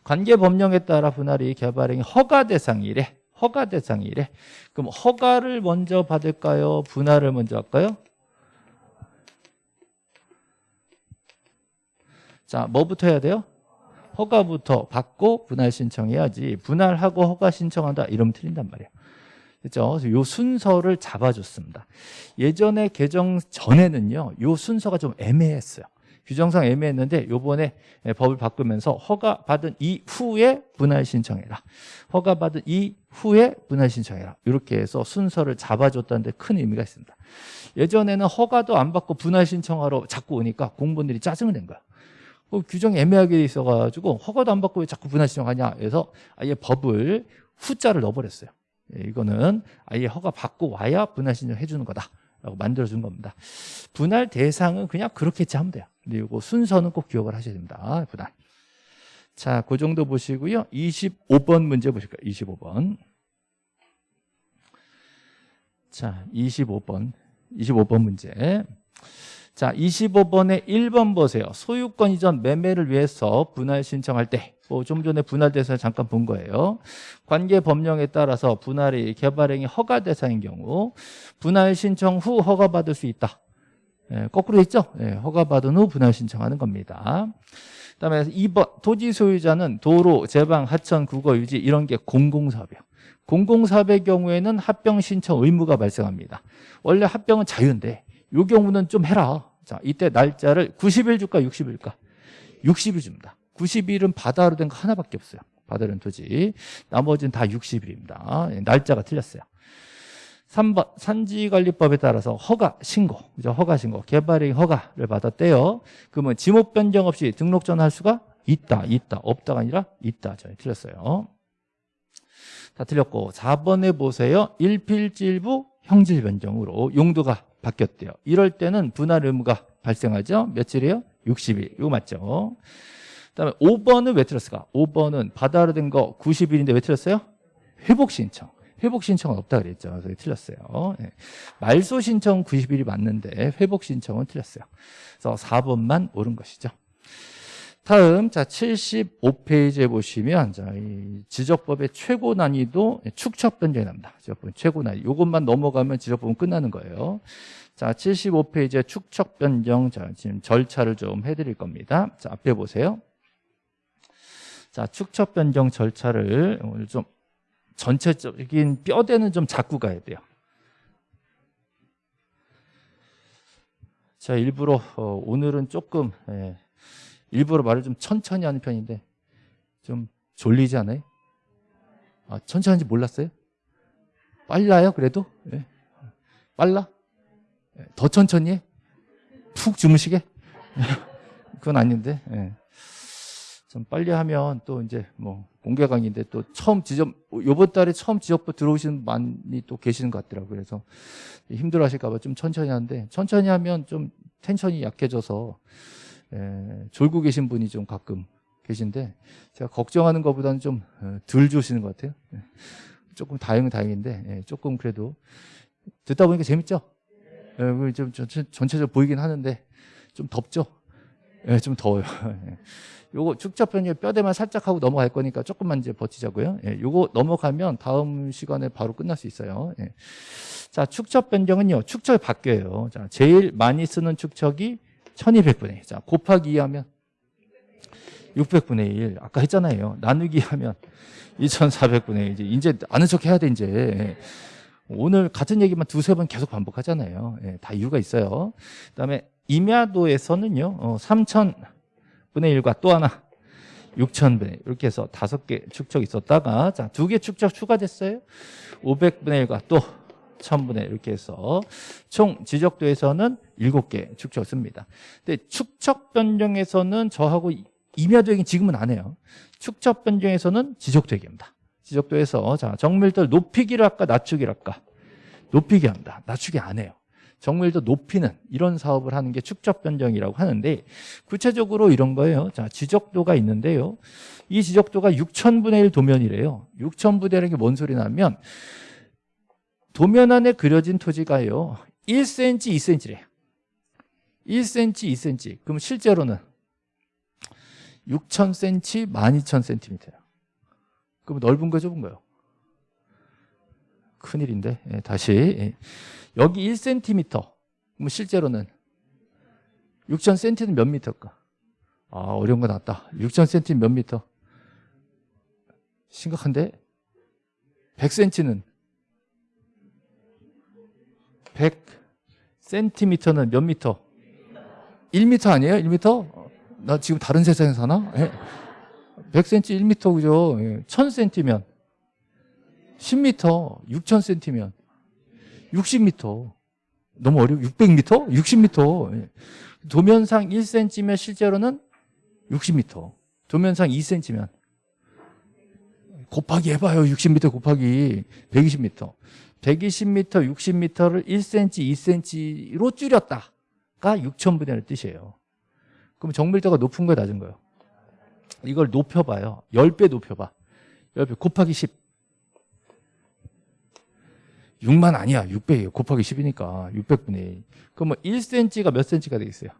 관계 법령에 따라 분할이 개발행위 허가 대상이래. 허가 대상이래. 그럼 허가를 먼저 받을까요? 분할을 먼저 할까요? 자, 뭐부터 해야 돼요? 허가부터 받고 분할 신청해야지. 분할하고 허가 신청한다 이러면 틀린단 말이에요. 그렇죠? 요 순서를 잡아줬습니다. 예전에 개정 전에는요, 요 순서가 좀 애매했어요. 규정상 애매했는데 요번에 법을 바꾸면서 허가받은 이후에 분할 신청해라. 허가받은 이후에 분할 신청해라. 이렇게 해서 순서를 잡아줬다는 데 큰 의미가 있습니다. 예전에는 허가도 안 받고 분할 신청하러 자꾸 오니까 공무원들이 짜증을 낸 거야. 그 규정이 애매하게 있어가지고 허가도 안 받고 왜 자꾸 분할 신청하냐 해서 아예 법을 후자를 넣어버렸어요. 예, 이거는 아예 허가 받고 와야 분할 신청 해주는 거다. 라고 만들어준 겁니다. 분할 대상은 그냥 그렇게 하면 돼요. 이거 순서는 꼭 기억을 하셔야 됩니다. 분할. 자, 그 정도 보시고요. 25번 문제 보실까요? 25번. 자, 25번. 25번 문제. 자, 25번에 1번 보세요. 소유권 이전 매매를 위해서 분할 신청할 때, 뭐 좀 전에 분할 대상 잠깐 본 거예요. 관계 법령에 따라서 분할이 개발행위 허가 대상인 경우 분할 신청 후 허가받을 수 있다. 예, 거꾸로 있죠? 예, 허가받은 후 분할 신청하는 겁니다. 그다음에 2번 토지 소유자는 도로, 제방, 하천, 국어, 유지 이런 게 공공사업이에요. 공공사업의 경우에는 합병 신청 의무가 발생합니다. 원래 합병은 자유인데 이 경우는 좀 해라. 자, 이때 날짜를 90일 줄까 60일까? 60일 줍니다. 90일은 바다로 된 거 하나밖에 없어요. 바다로 된 토지. 나머지는 다 60일입니다. 예, 날짜가 틀렸어요. 3번 산지관리법에 따라서 허가 신고 그죠? 허가 신고 개발행 허가를 받았대요 그러면 지목 변경 없이 등록 전할 수가 있다 있다 없다가 아니라 있다 저희 틀렸어요 다 틀렸고 4번에 보세요 일필질부 형질 변경으로 용도가 바뀌었대요 이럴 때는 분할 의무가 발생하죠 며칠이에요? 60일 이거 맞죠 그다음에 5번은 왜 틀렸을까? 5번은 바다로 된 거 90일인데 왜 틀렸어요? 회복 신청 회복 신청은 없다 그랬죠. 그래서 틀렸어요. 예. 말소 신청 90일이 맞는데 회복 신청은 틀렸어요. 그래서 4번만 옳은 것이죠. 다음 자 75페이지에 보시면 자, 이 지적법의 최고 난이도 축척 변경이 납니다. 지적법 최고 난이도. 이것만 넘어가면 지적법은 끝나는 거예요. 자 75페이지에 축척 변경 자 지금 절차를 좀 해드릴 겁니다. 자 앞에 보세요. 자 축척 변경 절차를 오늘 좀 전체적인 뼈대는 좀 잡고 가야 돼요. 자, 일부러 어, 오늘은 조금 예, 일부러 말을 좀 천천히 하는 편인데 좀 졸리지 않아요? 아, 천천히 하는지 몰랐어요? 빨라요, 그래도? 예. 빨라? 예, 더 천천히 해? 푹 주무시게? 그건 아닌데. 예. 좀 빨리 하면 또 이제 뭐 공개 강의인데 또 처음 지적 요번 달에 처음 지적부 들어오시는 많이 또 계시는 것 같더라고요. 그래서 힘들어 하실까 봐 좀 천천히 하는데 천천히 하면 좀 텐션이 약해져서 에, 졸고 계신 분이 좀 가끔 계신데 제가 걱정하는 것보다는 좀덜 주시는 것 같아요. 예. 조금 다행은 다행인데 예, 조금 그래도 듣다 보니까 재밌죠? 예, 좀 전체적으로 보이긴 하는데 좀 덥죠? 예, 좀 더워요. 예. 요거 변경 뼈대만 살짝 하고 넘어갈 거니까 조금만 이제 버티자고요. 예, 요거 넘어가면 다음 시간에 바로 끝날 수 있어요. 예. 자, 축적 변경은요. 축척이 바뀌어요. 자, 제일 많이 쓰는 축척이 1200분의 1. 자, 곱하기 2 하면 600분의 1. 아까 했잖아요. 나누기 하면 2400분의 1. 이제, 아는 척 해야 돼, 이제. 예. 오늘 같은 얘기만 두세 번 계속 반복하잖아요. 예, 다 이유가 있어요. 그 다음에 임야도에서는요, 어, 3000 분의 1과 또 하나 6천분의 이렇게 해서 다섯 개 축척 있었다가 자 두 개 축척 추가됐어요 500분의 1과 또 1000분의 이렇게 해서 총 지적도에서는 7개 축척을 씁니다 근데 축척 변경에서는 저하고 임야도 얘기 지금은 안 해요 축척 변경에서는 지적도 얘기합니다 지적도에서 자 정밀도 높이기를 할까 낮추기를 할까 높이기 합니다 낮추기 안 해요 정밀도 높이는 이런 사업을 하는 게 축적 변경이라고 하는데 구체적으로 이런 거예요. 자, 지적도가 있는데요. 이 지적도가 6천분의 1 도면이래요. 6천분의 1이 뭔 소리 나면 도면 안에 그려진 토지가요. 1cm, 2cm래요. 1cm, 2cm. 그럼 실제로는 6,000cm, 12,000cm예요. 그럼 넓은 거 좁은 거요? 큰일인데 예, 다시 예. 여기 1cm 그럼 실제로는 6,000cm는 몇 미터일까? 아 어려운 거 나왔다 6,000cm 몇 미터? 심각한데? 100cm는 100cm는 몇 미터? 1미터 아니에요? 1미터? 나 지금 다른 세상에 사나? 100cm 1미터 그죠? 1000cm면 10m, 6,000cm면 60m. 너무 어려워. 600m? 60m. 도면상 1cm면 실제로는 60m. 도면상 2cm면 곱하기 해봐요. 60m 곱하기 120m. 120m, 60m를 1cm, 2cm로 줄였다가 6천분의 1을 뜻이에요. 그럼 정밀도가 높은 거야, 낮은 거예요? 이걸 높여봐요. 10배 높여봐. 10배 곱하기 10. 6만 아니야. 600이에요. 곱하기 10이니까 600분의 1. 그럼 뭐 1cm가 몇 cm가 되겠어요?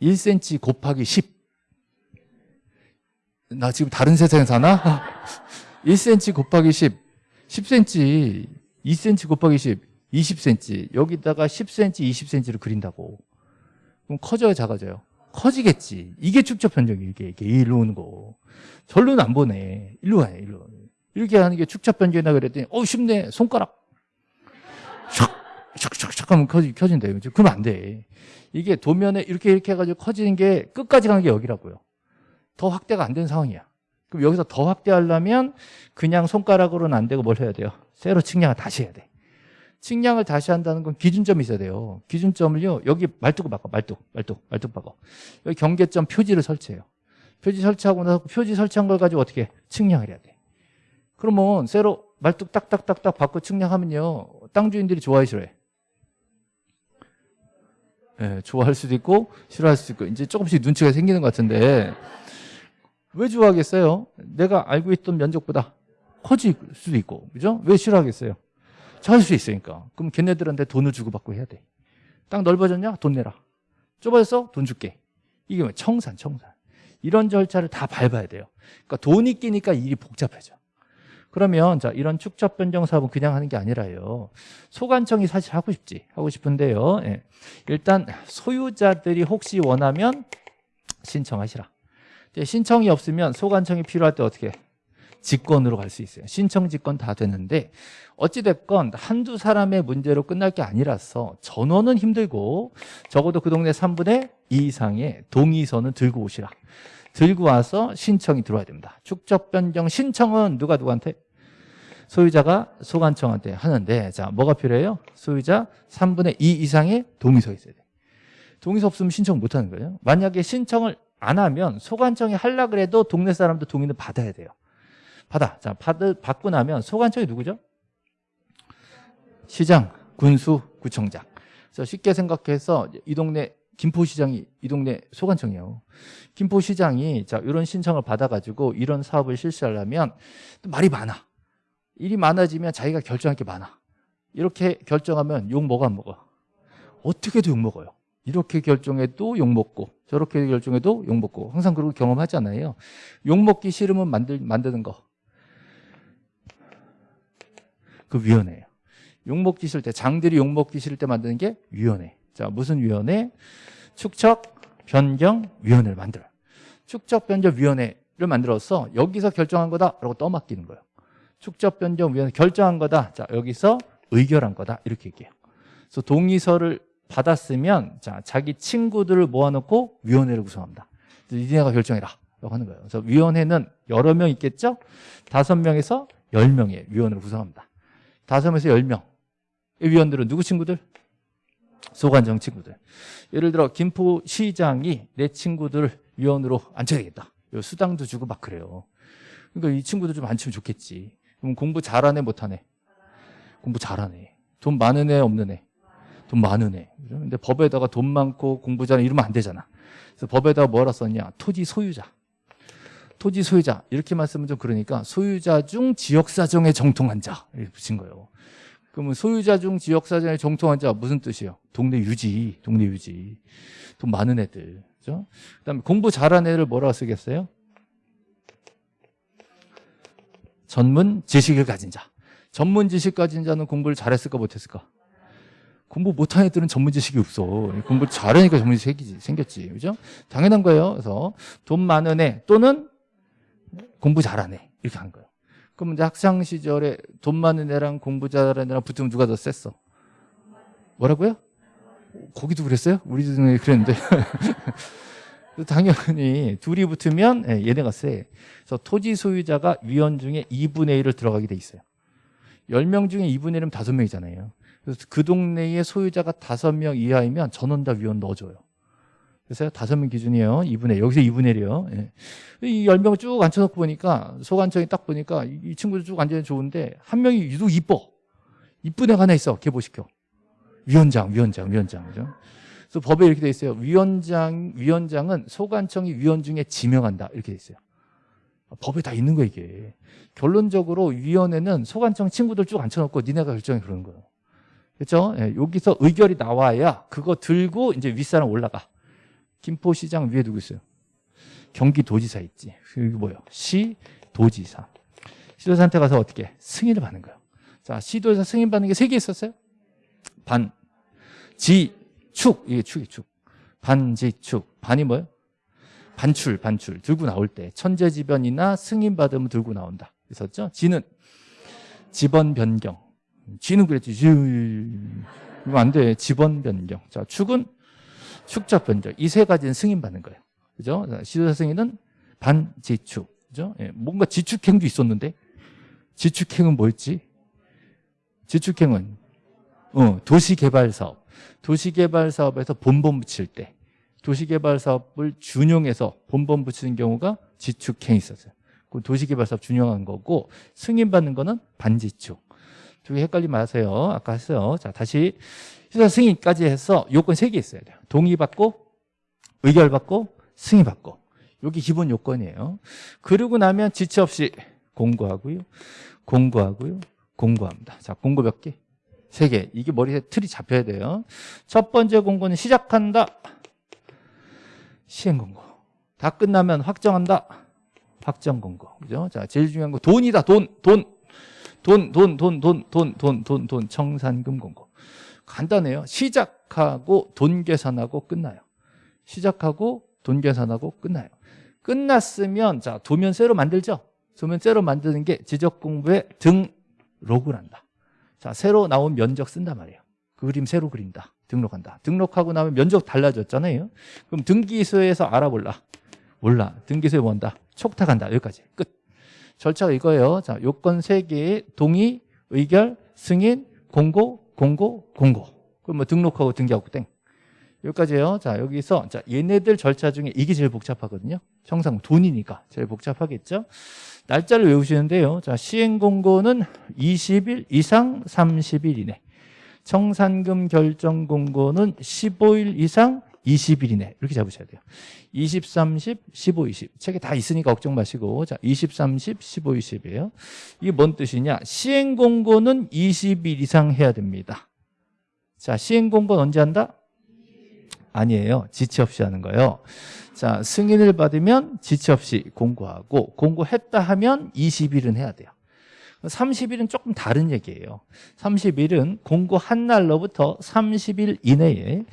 1cm 곱하기 10. 나 지금 다른 세상에 사나? 1cm 곱하기 10. 10cm. 2cm 곱하기 10. 20cm. 여기다가 10cm, 20cm를 그린다고. 그럼 커져요, 작아져요? 커지겠지. 이게 축적 변경이 이게, 이게 일로 오는 거. 절로는 안 보내. 일로 가요, 일로. 이렇게 하는 게 축적 변경이다 그랬더니, 어, 쉽네. 손가락. 샥, 샥, 샥, 샥 하면 커지. 그죠? 그러면 안 돼. 이게 도면에 이렇게 이렇게 해가지고 커지는 게 끝까지 가는 게 여기라고요. 더 확대가 안 된 상황이야. 그럼 여기서 더 확대하려면 그냥 손가락으로는 안 되고 뭘 해야 돼요? 세로 측량을 다시 해야 돼. 측량을 다시 한다는 건 기준점이 있어야 돼요. 기준점을요, 여기 말뚝을 바꿔, 말뚝, 말뚝, 말뚝 바꿔. 여기 경계점 표지를 설치해요. 표지 설치하고 나서 표지 설치한 걸 가지고 어떻게 측량을 해야 돼. 그러면 세로 말뚝 딱딱딱딱 바꿔 측량하면요, 땅 주인들이 좋아해 싫어해? 예, 좋아할 수도 있고 싫어할 수도 있고 이제 조금씩 눈치가 생기는 것 같은데 왜 좋아하겠어요? 내가 알고 있던 면적보다 커질 수도 있고 그죠? 왜 싫어하겠어요? 작을 수 있으니까 그럼 걔네들한테 돈을 주고 받고 해야 돼 땅 넓어졌냐? 돈 내라 좁아졌어? 돈 줄게 이게 뭐 청산 청산 이런 절차를 다 밟아야 돼요 그러니까 돈이 끼니까 일이 복잡해져 그러면 자 이런 축적 변경 사업은 그냥 하는 게 아니라요. 소관청이 사실 하고 싶지 하고 싶은데요. 예. 일단 소유자들이 혹시 원하면 신청하시라. 신청이 없으면 소관청이 필요할 때 어떻게 직권으로 갈 수 있어요. 신청 직권 다 되는데 어찌됐건 한두 사람의 문제로 끝날 게 아니라서 전원은 힘들고 적어도 그 동네 3분의 2 이상의 동의서는 들고 오시라. 들고 와서 신청이 들어와야 됩니다. 축적 변경 신청은 누가 누구한테? 소유자가 소관청한테 하는데 자 뭐가 필요해요? 소유자 3분의 2 이상의 동의서 있어야 돼. 동의서 없으면 신청 못 하는 거예요. 만약에 신청을 안 하면 소관청이 하려 그래도 동네 사람도 동의는 받아야 돼요. 받아. 자, 받, 받고 나면 소관청이 누구죠? 시장, 군수, 구청장. 그래서 쉽게 생각해서 이 동네 김포시장이 이 동네 소관청이에요. 김포시장이 자 이런 신청을 받아가지고 이런 사업을 실시하려면 말이 많아. 일이 많아지면 자기가 결정할 게 많아. 이렇게 결정하면 욕 먹어 안 먹어? 어떻게도 욕 먹어요. 이렇게 결정해도 욕 먹고 저렇게 결정해도 욕 먹고 항상 그런 경험하잖아요. 욕 먹기 싫으면 만들 만드는 거. 그 위원회예요. 욕 먹기 싫을 때 장들이 욕 먹기 싫을 때 만드는 게 위원회. 자 무슨 위원회? 축척 변경 위원회를 만들어요. 축척 변경 위원회를 만들어서 여기서 결정한 거다라고 떠맡기는 거예요. 축적 변경 위원회 결정한 거다. 자, 여기서 의결한 거다. 이렇게 얘기해요. 그래서 동의서를 받았으면 자, 자기 친구들을 모아놓고 위원회를 구성합니다. 니네가 결정해라. 라고 하는 거예요. 그래서 위원회는 여러 명 있겠죠? 다섯 명에서 열 명의 위원회를 구성합니다. 다섯 명에서 열 명. 이 위원들은 누구 친구들? 소관정 친구들. 예를 들어 김포시장이 내 친구들을 위원으로 앉혀야겠다. 수당도 주고 막 그래요. 그러니까 이 친구들 좀 앉히면 좋겠지. 그럼 공부 잘하네 못하네? 공부 잘하네. 돈 많은 애 없는 애? 돈 많은 애. 근데 법에다가 돈 많고 공부 잘하는 이러면 안 되잖아. 그래서 법에다가 뭐라 썼냐? 토지 소유자. 토지 소유자. 이렇게만 쓰면 좀 그러니까 소유자 중 지역 사정에 정통한 자. 이렇게 붙인 거예요. 그러면 소유자 중 지역 사정에 정통한 자 무슨 뜻이에요? 동네 유지. 동네 유지. 돈 많은 애들. 그죠? 그 다음에 공부 잘하는 애를 뭐라고 쓰겠어요? 전문 지식을 가진 자. 전문 지식 가진 자는 공부를 잘했을까 못했을까? 공부 못한 애들은 전문 지식이 없어. 공부 잘하니까 전문 지식이 생겼지. 그죠? 당연한 거예요. 그래서 돈 많은 애 또는 공부 잘하는 애. 이렇게 한 거예요. 그럼 이제 학창 시절에 돈 많은 애랑 공부 잘하는 애랑 붙으면 누가 더 셌어? 뭐라고요? 거기도 그랬어요? 우리 동네 그랬는데. 당연히 둘이 붙으면 예, 얘네가 세. 그래서 토지 소유자가 위원 중에 2분의 1을 들어가게 돼 있어요. 10명 중에 2분의 1이면 5명이잖아요. 그래서 그 동네의 소유자가 5명 이하이면 전원 다 위원 넣어줘요. 그래서 5명 기준이에요. 2분의 1. 여기서 2분의 1이요. 예. 이 10명을 쭉 앉혀놓고 보니까 소관청이 딱 보니까 이 친구들 쭉 앉으면 좋은데 한 명이 유독 이뻐. 이쁜 애가 하나 있어. 개보시켜. 위원장, 위원장, 위원장. 그죠? 그래서 법에 이렇게 돼 있어요. 위원장, 위원장은 소관청이 위원 중에 지명한다. 이렇게 돼 있어요. 법에 다 있는 거야 이게. 결론적으로 위원회는 소관청 친구들 쭉 앉혀놓고 니네가 결정해 그러는 거예요. 그렇죠? 예, 여기서 의결이 나와야 그거 들고 이제 윗사람 올라가. 김포시장 위에 누구 있어요? 경기도지사 있지. 여기 뭐예요? 시도지사. 시도지사한테 가서 어떻게 승인을 받는 거예요. 자, 시도지사 승인 받는 게 세 개 있었어요. 반, 지, 축. 이게 축이 축. 반 지 축. 반이 뭐예요? 반출, 반출. 들고 나올 때 천재지변이나 승인 받으면 들고 나온다. 있었죠? 지는 지번 변경. 지는 그랬지. 지, 이거 안 돼. 지번 변경. 자, 축은 축적 변경. 이 세 가지는 승인 받는 거예요. 그죠? 시도사 승인은 반지축. 그죠? 예, 뭔가 지축행도 있었는데 지축행은 뭐였지? 지축행은 어, 도시개발사업. 도시개발사업에서 본본 붙일 때 도시개발사업을 준용해서 본본 붙이는 경우가 지축행이 있었어요. 그 도시개발사업 준용한 거고 승인받는 거는 반지축. 두개 헷갈리지 마세요. 아까 했어요. 자, 다시 시사 승인까지 해서 요건 세 개 있어야 돼요. 동의받고 의결받고 승인받고 여기 기본 요건이에요. 그러고 나면 지체 없이 공고하고요. 공고하고요. 공고합니다. 자, 공고 몇 개? 세 개. 이게 머리에 틀이 잡혀야 돼요. 첫 번째 공고는 시작한다. 시행 공고. 다 끝나면 확정한다. 확정 공고. 그죠? 자, 제일 중요한 거 돈이다. 돈, 돈. 돈, 돈, 돈, 돈, 돈, 돈, 돈, 돈, 청산금 공고. 간단해요. 시작하고 돈 계산하고 끝나요. 시작하고 돈 계산하고 끝나요. 끝났으면 자 도면 새로 만들죠. 도면 새로 만드는 게 지적 공부에 등록을 한다. 자 새로 나온 면적 쓴단 말이에요. 그 그림 새로 그린다. 등록한다. 등록하고 나면 면적 달라졌잖아요. 그럼 등기소에서 알아볼라. 몰라. 등기소에 뭔다. 촉탁한다. 여기까지 끝. 절차가 이거예요. 자 요건 3개 동의, 의결, 승인, 공고, 공고, 공고. 그럼 뭐 등록하고 등기하고 땡. 여기까지예요. 자, 여기서 자, 얘네들 절차 중에 이게 제일 복잡하거든요. 청산 돈이니까 제일 복잡하겠죠. 날짜를 외우시는데요. 자, 시행 공고는 20일 이상 30일 이내. 청산금 결정 공고는 15일 이상 20일 이내. 이렇게 잡으셔야 돼요. 20, 30, 15, 20 책에 다 있으니까 걱정 마시고. 자 20, 30, 15, 20이에요. 이게 뭔 뜻이냐? 시행 공고는 20일 이상 해야 됩니다. 자 시행 공고는 언제 한다? 아니에요. 지체 없이 하는 거예요. 자 승인을 받으면 지체 없이 공고하고 공고했다 하면 20일은 해야 돼요 30일은 조금 다른 얘기예요. 30일은 공고한 날로부터 30일 이내에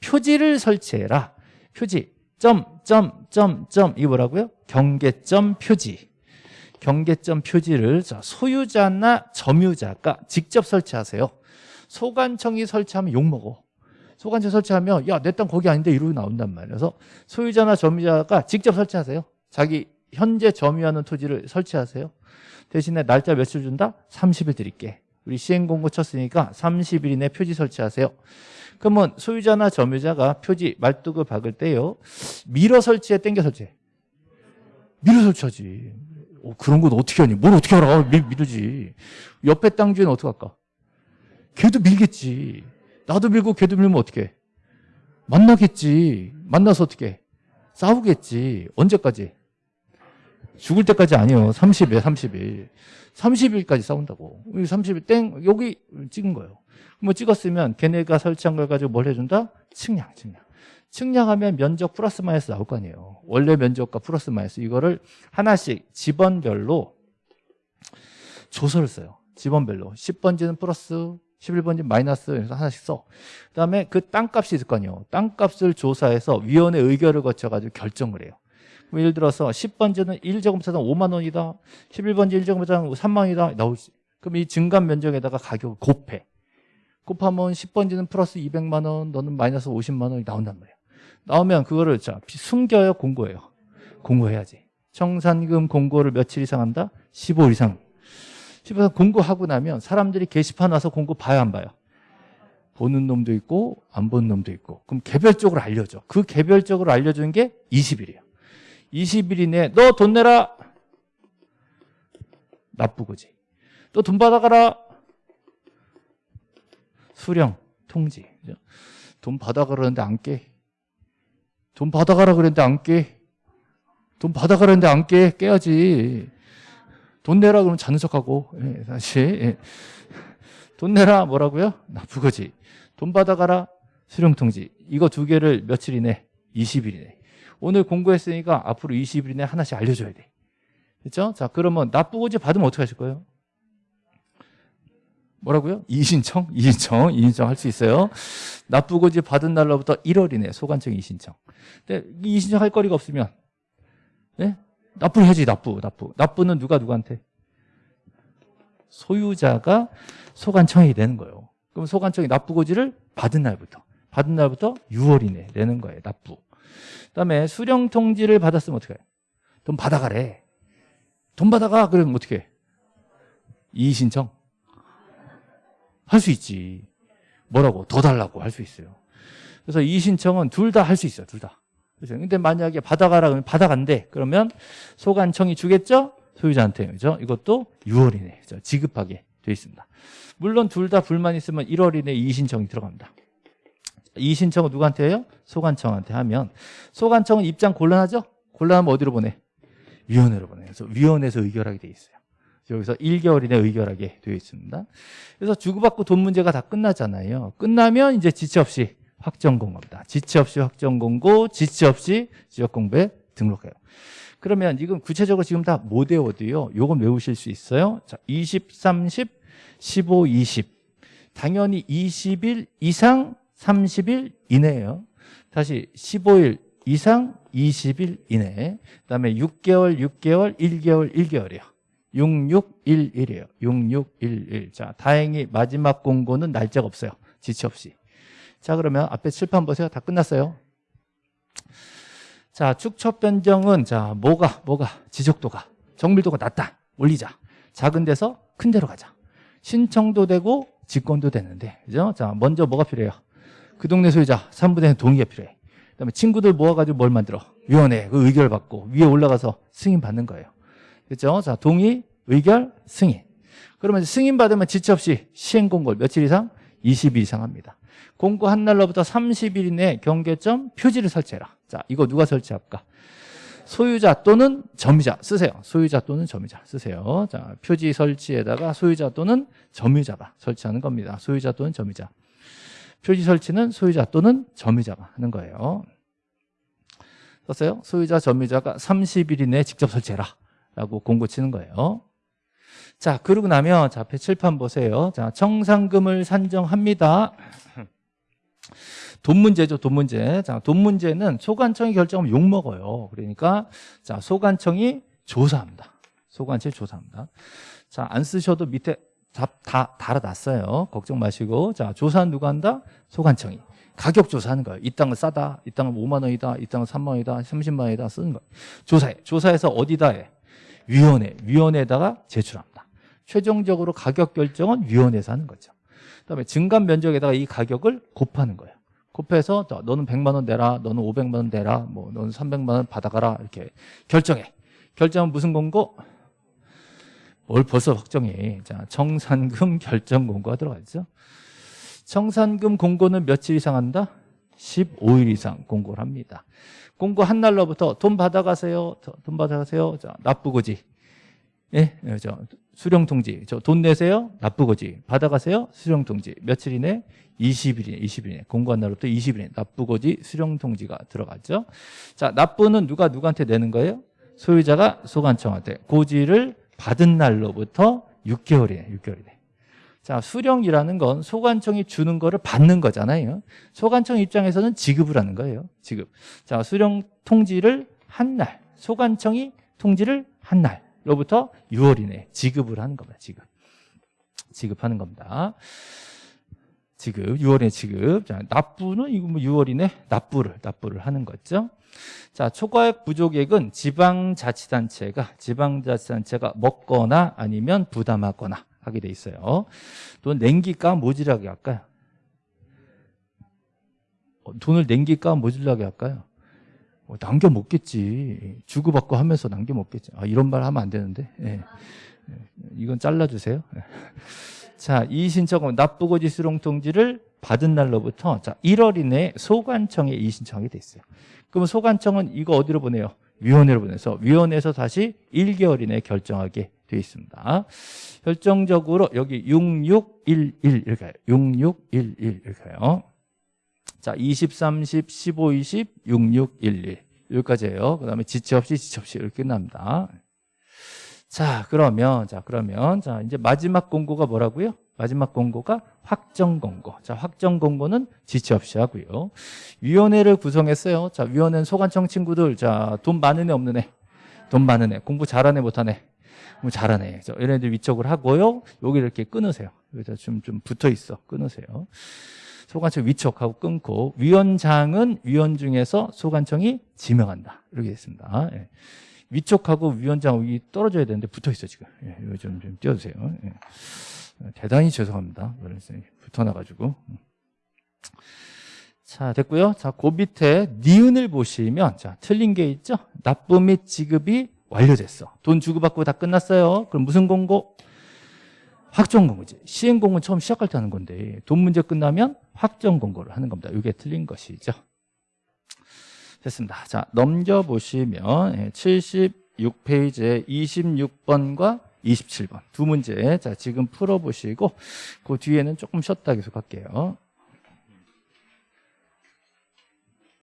표지를 설치해라. 표지 점, 점, 점, 점 이거 뭐라고요? 경계점 표지. 경계점 표지를 소유자나 점유자가 직접 설치하세요. 소관청이 설치하면 욕먹어. 소관청 설치하면 야 내 땅 거기 아닌데 이러고 나온단 말이에요. 그래서 소유자나 점유자가 직접 설치하세요. 자기 현재 점유하는 토지를 설치하세요 대신에 날짜 며칠 준다? 30일 드릴게. 우리 시행공고 쳤으니까 30일 이내 표지 설치하세요. 그러면 소유자나 점유자가 표지 말뚝을 박을 때요 밀어 설치해 땡겨 설치해? 밀어 설치하지. 어, 그런 건 어떻게 하니? 뭘 어떻게 알아? 밀, 밀지. 옆에 땅 주인은 어떻게 할까? 걔도 밀겠지. 나도 밀고 걔도 밀면 어떻게 해? 만나겠지. 만나서 어떻게 해? 싸우겠지. 언제까지 죽을 때까지 아니에요 30일. 30일 30일까지 싸운다고. 30일 땡 여기 찍은 거예요. 뭐 찍었으면 걔네가 설치한 걸 가지고 뭘 해준다? 측량 측량. 측량하면 면적 플러스 마이너스 나올 거 아니에요. 원래 면적과 플러스 마이너스. 이거를 하나씩 집원별로 조서를 써요. 집원별로. 10번지는 플러스 11번지 마이너스 그래서 하나씩 써. 그 다음에 그 땅값이 있을 거 아니에요. 땅값을 조사해서 위원회 의결을 거쳐 가지고 결정을 해요. 예를 들어서 10번지는 1제곱미터당 5만 원이다. 11번지 1제곱미터당 3만 원이다. 나오지. 그럼 이 증감 면적에다가 가격을 곱해. 곱하면 10번지는 플러스 200만 원, 너는 마이너스 50만 원이 나온단 말이야. 나오면 그거를 자 숨겨요, 공고해요. 공고해야지. 청산금 공고를 며칠 이상 한다? 15일 이상. 15일 공고하고 나면 사람들이 게시판 와서 공고 봐야 안 봐요. 보는 놈도 있고 안 보는 놈도 있고 그럼 개별적으로 알려줘. 그 개별적으로 알려주는 게 20일이에요. 20일 이내에 너돈 내라. 나쁘고지. 또돈 받아가라. 수령, 통지. 돈 받아가라 그러는데 안 깨. 돈 받아가라 그랬는데 안 깨. 돈 받아가라는데 안 깨? 깨야지. 돈 내라 그러면 자는 척하고 예, 다시 예. 돈 내라 뭐라고요? 나쁘거지. 돈 받아가라 수령통지. 이거 두 개를 며칠 이내? 20일 이내. 오늘 공부했으니까 앞으로 20일 이내 하나씩 알려줘야 돼. 그렇죠? 자 그러면 나쁘고지 받으면 어떻게 하실 거예요? 뭐라고요? 이신청? 이신청? 이신청 할 수 있어요. 나쁘고지 받은 날로부터 1월 이내 소관청 이신청. 근데 이 이신청 할 거리가 없으면 네? 납부를 해야지 납부 납부 납부는 누가 누구한테 소유자가 소관청이 되는 거예요 그럼 소관청이 납부고지를 받은 날부터 받은 날부터 6월 이내 내는 거예요 납부 그다음에 수령 통지를 받았으면 어떻게 해요 돈 받아가래 돈 받아가 그러면 어떻게 해 이의 신청 할 수 있지 뭐라고 더 달라고 할 수 있어요 그래서 이의 신청은 둘 다 할 수 있어요 둘 다 그죠? 근데 만약에 받아가라 그러면 받아간대. 그러면 소관청이 주겠죠? 소유자한테. 그죠? 이것도 6월 이내 그죠? 지급하게 돼 있습니다. 물론 둘 다 불만 있으면 1월 이내 이의 신청이 들어갑니다. 이의신청은 누구한테 해요? 소관청한테 하면 소관청은 입장 곤란하죠? 곤란하면 어디로 보내? 위원회로 보내. 그래서 위원회에서 의결하게 돼 있어요. 여기서 1개월 이내 의결하게 되어 있습니다. 그래서 주고받고 돈 문제가 다 끝나잖아요. 끝나면 이제 지체 없이 확정 공고입니다. 지체 없이 확정 공고, 지체 없이 지역 공부에 등록해요. 그러면 이건 구체적으로 지금 다 못 외워도요. 요건 외우실 수 있어요. 자, 20, 30, 15, 20. 당연히 20일 이상 30일 이내예요. 다시 15일 이상 20일 이내. 그다음에 6개월, 6개월, 1개월, 1개월이요. 6611이에요. 6611. 자, 다행히 마지막 공고는 날짜가 없어요. 지체 없이. 자 그러면 앞에 칠판 보세요 다 끝났어요 자 축척 변경은 자 뭐가 뭐가 지적도가 정밀도가 낮다 올리자 작은 데서 큰 데로 가자 신청도 되고 직권도 되는데 그죠 자 먼저 뭐가 필요해요 그 동네 소유자 3분의 1 동의가 필요해 그다음에 친구들 모아가지고 뭘 만들어 위원회 그 의결 받고 위에 올라가서 승인 받는 거예요 그죠 자 동의 의결 승인 그러면 승인 받으면 지체 없이 시행 공고 며칠 이상 20일 이상 합니다 공고 한 날로부터 30일 이내 경계점 표지를 설치해라. 자, 이거 누가 설치할까? 소유자 또는 점유자 쓰세요. 소유자 또는 점유자 쓰세요. 자, 표지 설치에다가 소유자 또는 점유자가 설치하는 겁니다. 소유자 또는 점유자. 표지 설치는 소유자 또는 점유자가 하는 거예요. 썼어요? 소유자, 점유자가 30일 이내에 직접 설치해라. 라고 공고 치는 거예요. 자, 그러고 나면 자, 앞에 칠판 보세요. 자, 청산금을 산정합니다. 돈 문제죠, 돈 문제. 자, 돈 문제는 소관청이 결정하면 욕먹어요. 그러니까, 자, 소관청이 조사합니다. 소관청이 조사합니다. 자, 안 쓰셔도 밑에 다, 다 달아놨어요. 걱정 마시고. 자, 조사는 누가 한다? 소관청이. 가격 조사하는 거예요. 이 땅은 싸다. 이 땅은 5만 원이다. 이 땅은 3만 원이다. 30만 원이다. 쓰는 거예요. 조사해. 조사해서 어디다 해? 위원회. 위원회에다가 제출합니다. 최종적으로 가격 결정은 위원회에서 하는 거죠. 그다음에 증감 면적에다가 이 가격을 곱하는 거예요. 곱해서 너는 100만 원 내라, 너는 500만 원 내라, 뭐 너는 300만 원 받아가라 이렇게 결정해. 결정은 무슨 공고? 뭘 벌써 확정해. 자, 청산금 결정 공고가 들어가 있죠. 청산금 공고는 며칠 이상 한다? 15일 이상 공고를 합니다. 공고 한 날로부터 돈 받아가세요. 돈 받아가세요. 자, 납부고지. 예, 저 수령 통지. 저 돈 내세요. 납부고지. 받아가세요. 수령 통지. 며칠 이내? 20일 이내. 20일 이내. 공고한 날부터 20일 이내. 납부고지 수령 통지가 들어갔죠. 자, 납부는 누가 누구한테 내는 거예요? 소유자가 소관청한테. 고지를 받은 날로부터 6개월이네. 6개월이네. 자, 수령이라는 건 소관청이 주는 거를 받는 거잖아요. 소관청 입장에서는 지급을 하는 거예요. 지급. 자, 수령 통지를 한 날. 소관청이 통지를 한 날. 로부터 6월 이내 지급을 하는 겁니다. 지급. 지급하는 겁니다. 지급, 6월에 지급. 자, 납부는 이거 뭐 6월 이내 납부를, 납부를 하는 거죠. 자, 초과액 부족액은 지방자치단체가, 지방자치단체가 먹거나 아니면 부담하거나 하게 돼 있어요. 돈 냉기가 모질하게 할까요? 어, 돈을 냉기가 모질하게 할까요? 어, 남겨 먹겠지. 주고받고 하면서 남겨 먹겠지. 아, 이런 말 하면 안 되는데. 예. 예. 이건 잘라주세요. 예. 자, 이 신청은 납부고 지 수령통지를 받은 날로부터 자 1월 이내에 소관청에 이 신청이 돼 있어요. 그러면 소관청은 이거 어디로 보내요? 위원회로 보내서 위원회에서 다시 1개월 이내에 결정하게 되어 있습니다. 결정적으로 여기 6611 이렇게 가요. 6611 이렇게 가요. 자, 20, 30, 15, 20, 6611 여기까지예요. 그 다음에 지체 없이 지체 없이 이렇게 끝납니다. 자, 그러면 자, 그러면 자, 이제 마지막 공고가 뭐라고요? 마지막 공고가 확정 공고. 자, 확정 공고는 지체 없이 하고요. 위원회를 구성했어요. 자, 위원회는 소관청 친구들. 자, 돈 많은 애 없는 애. 돈 많은 애. 공부 못하는 애. 뭐 잘하네. 저 애들 위촉을 하고요. 여기 이렇게 끊으세요. 여기다 좀, 좀 붙어 있어. 끊으세요. 소관청 위촉하고 끊고 위원장은 위원 중에서 소관청이 지명한다. 이렇게 됐습니다. 예. 위촉하고 위원장 이 떨어져야 되는데 붙어 있어 지금. 예, 좀, 좀 띄워주세요. 예. 대단히 죄송합니다. 그래서 붙어놔가지고. 자, 됐고요. 자, 그 밑에 니은을 보시면 자, 틀린 게 있죠? 납부 및 지급이 완료됐어. 돈 주고받고 다 끝났어요. 그럼 무슨 공고? 확정 공고지. 시행 공고는 처음 시작할 때 하는 건데 돈 문제 끝나면 확정 공고를 하는 겁니다. 이게 틀린 것이죠. 됐습니다. 자, 넘겨보시면 76페이지에 26번과 27번 두 문제 자 지금 풀어보시고 그 뒤에는 조금 쉬었다 계속 할게요.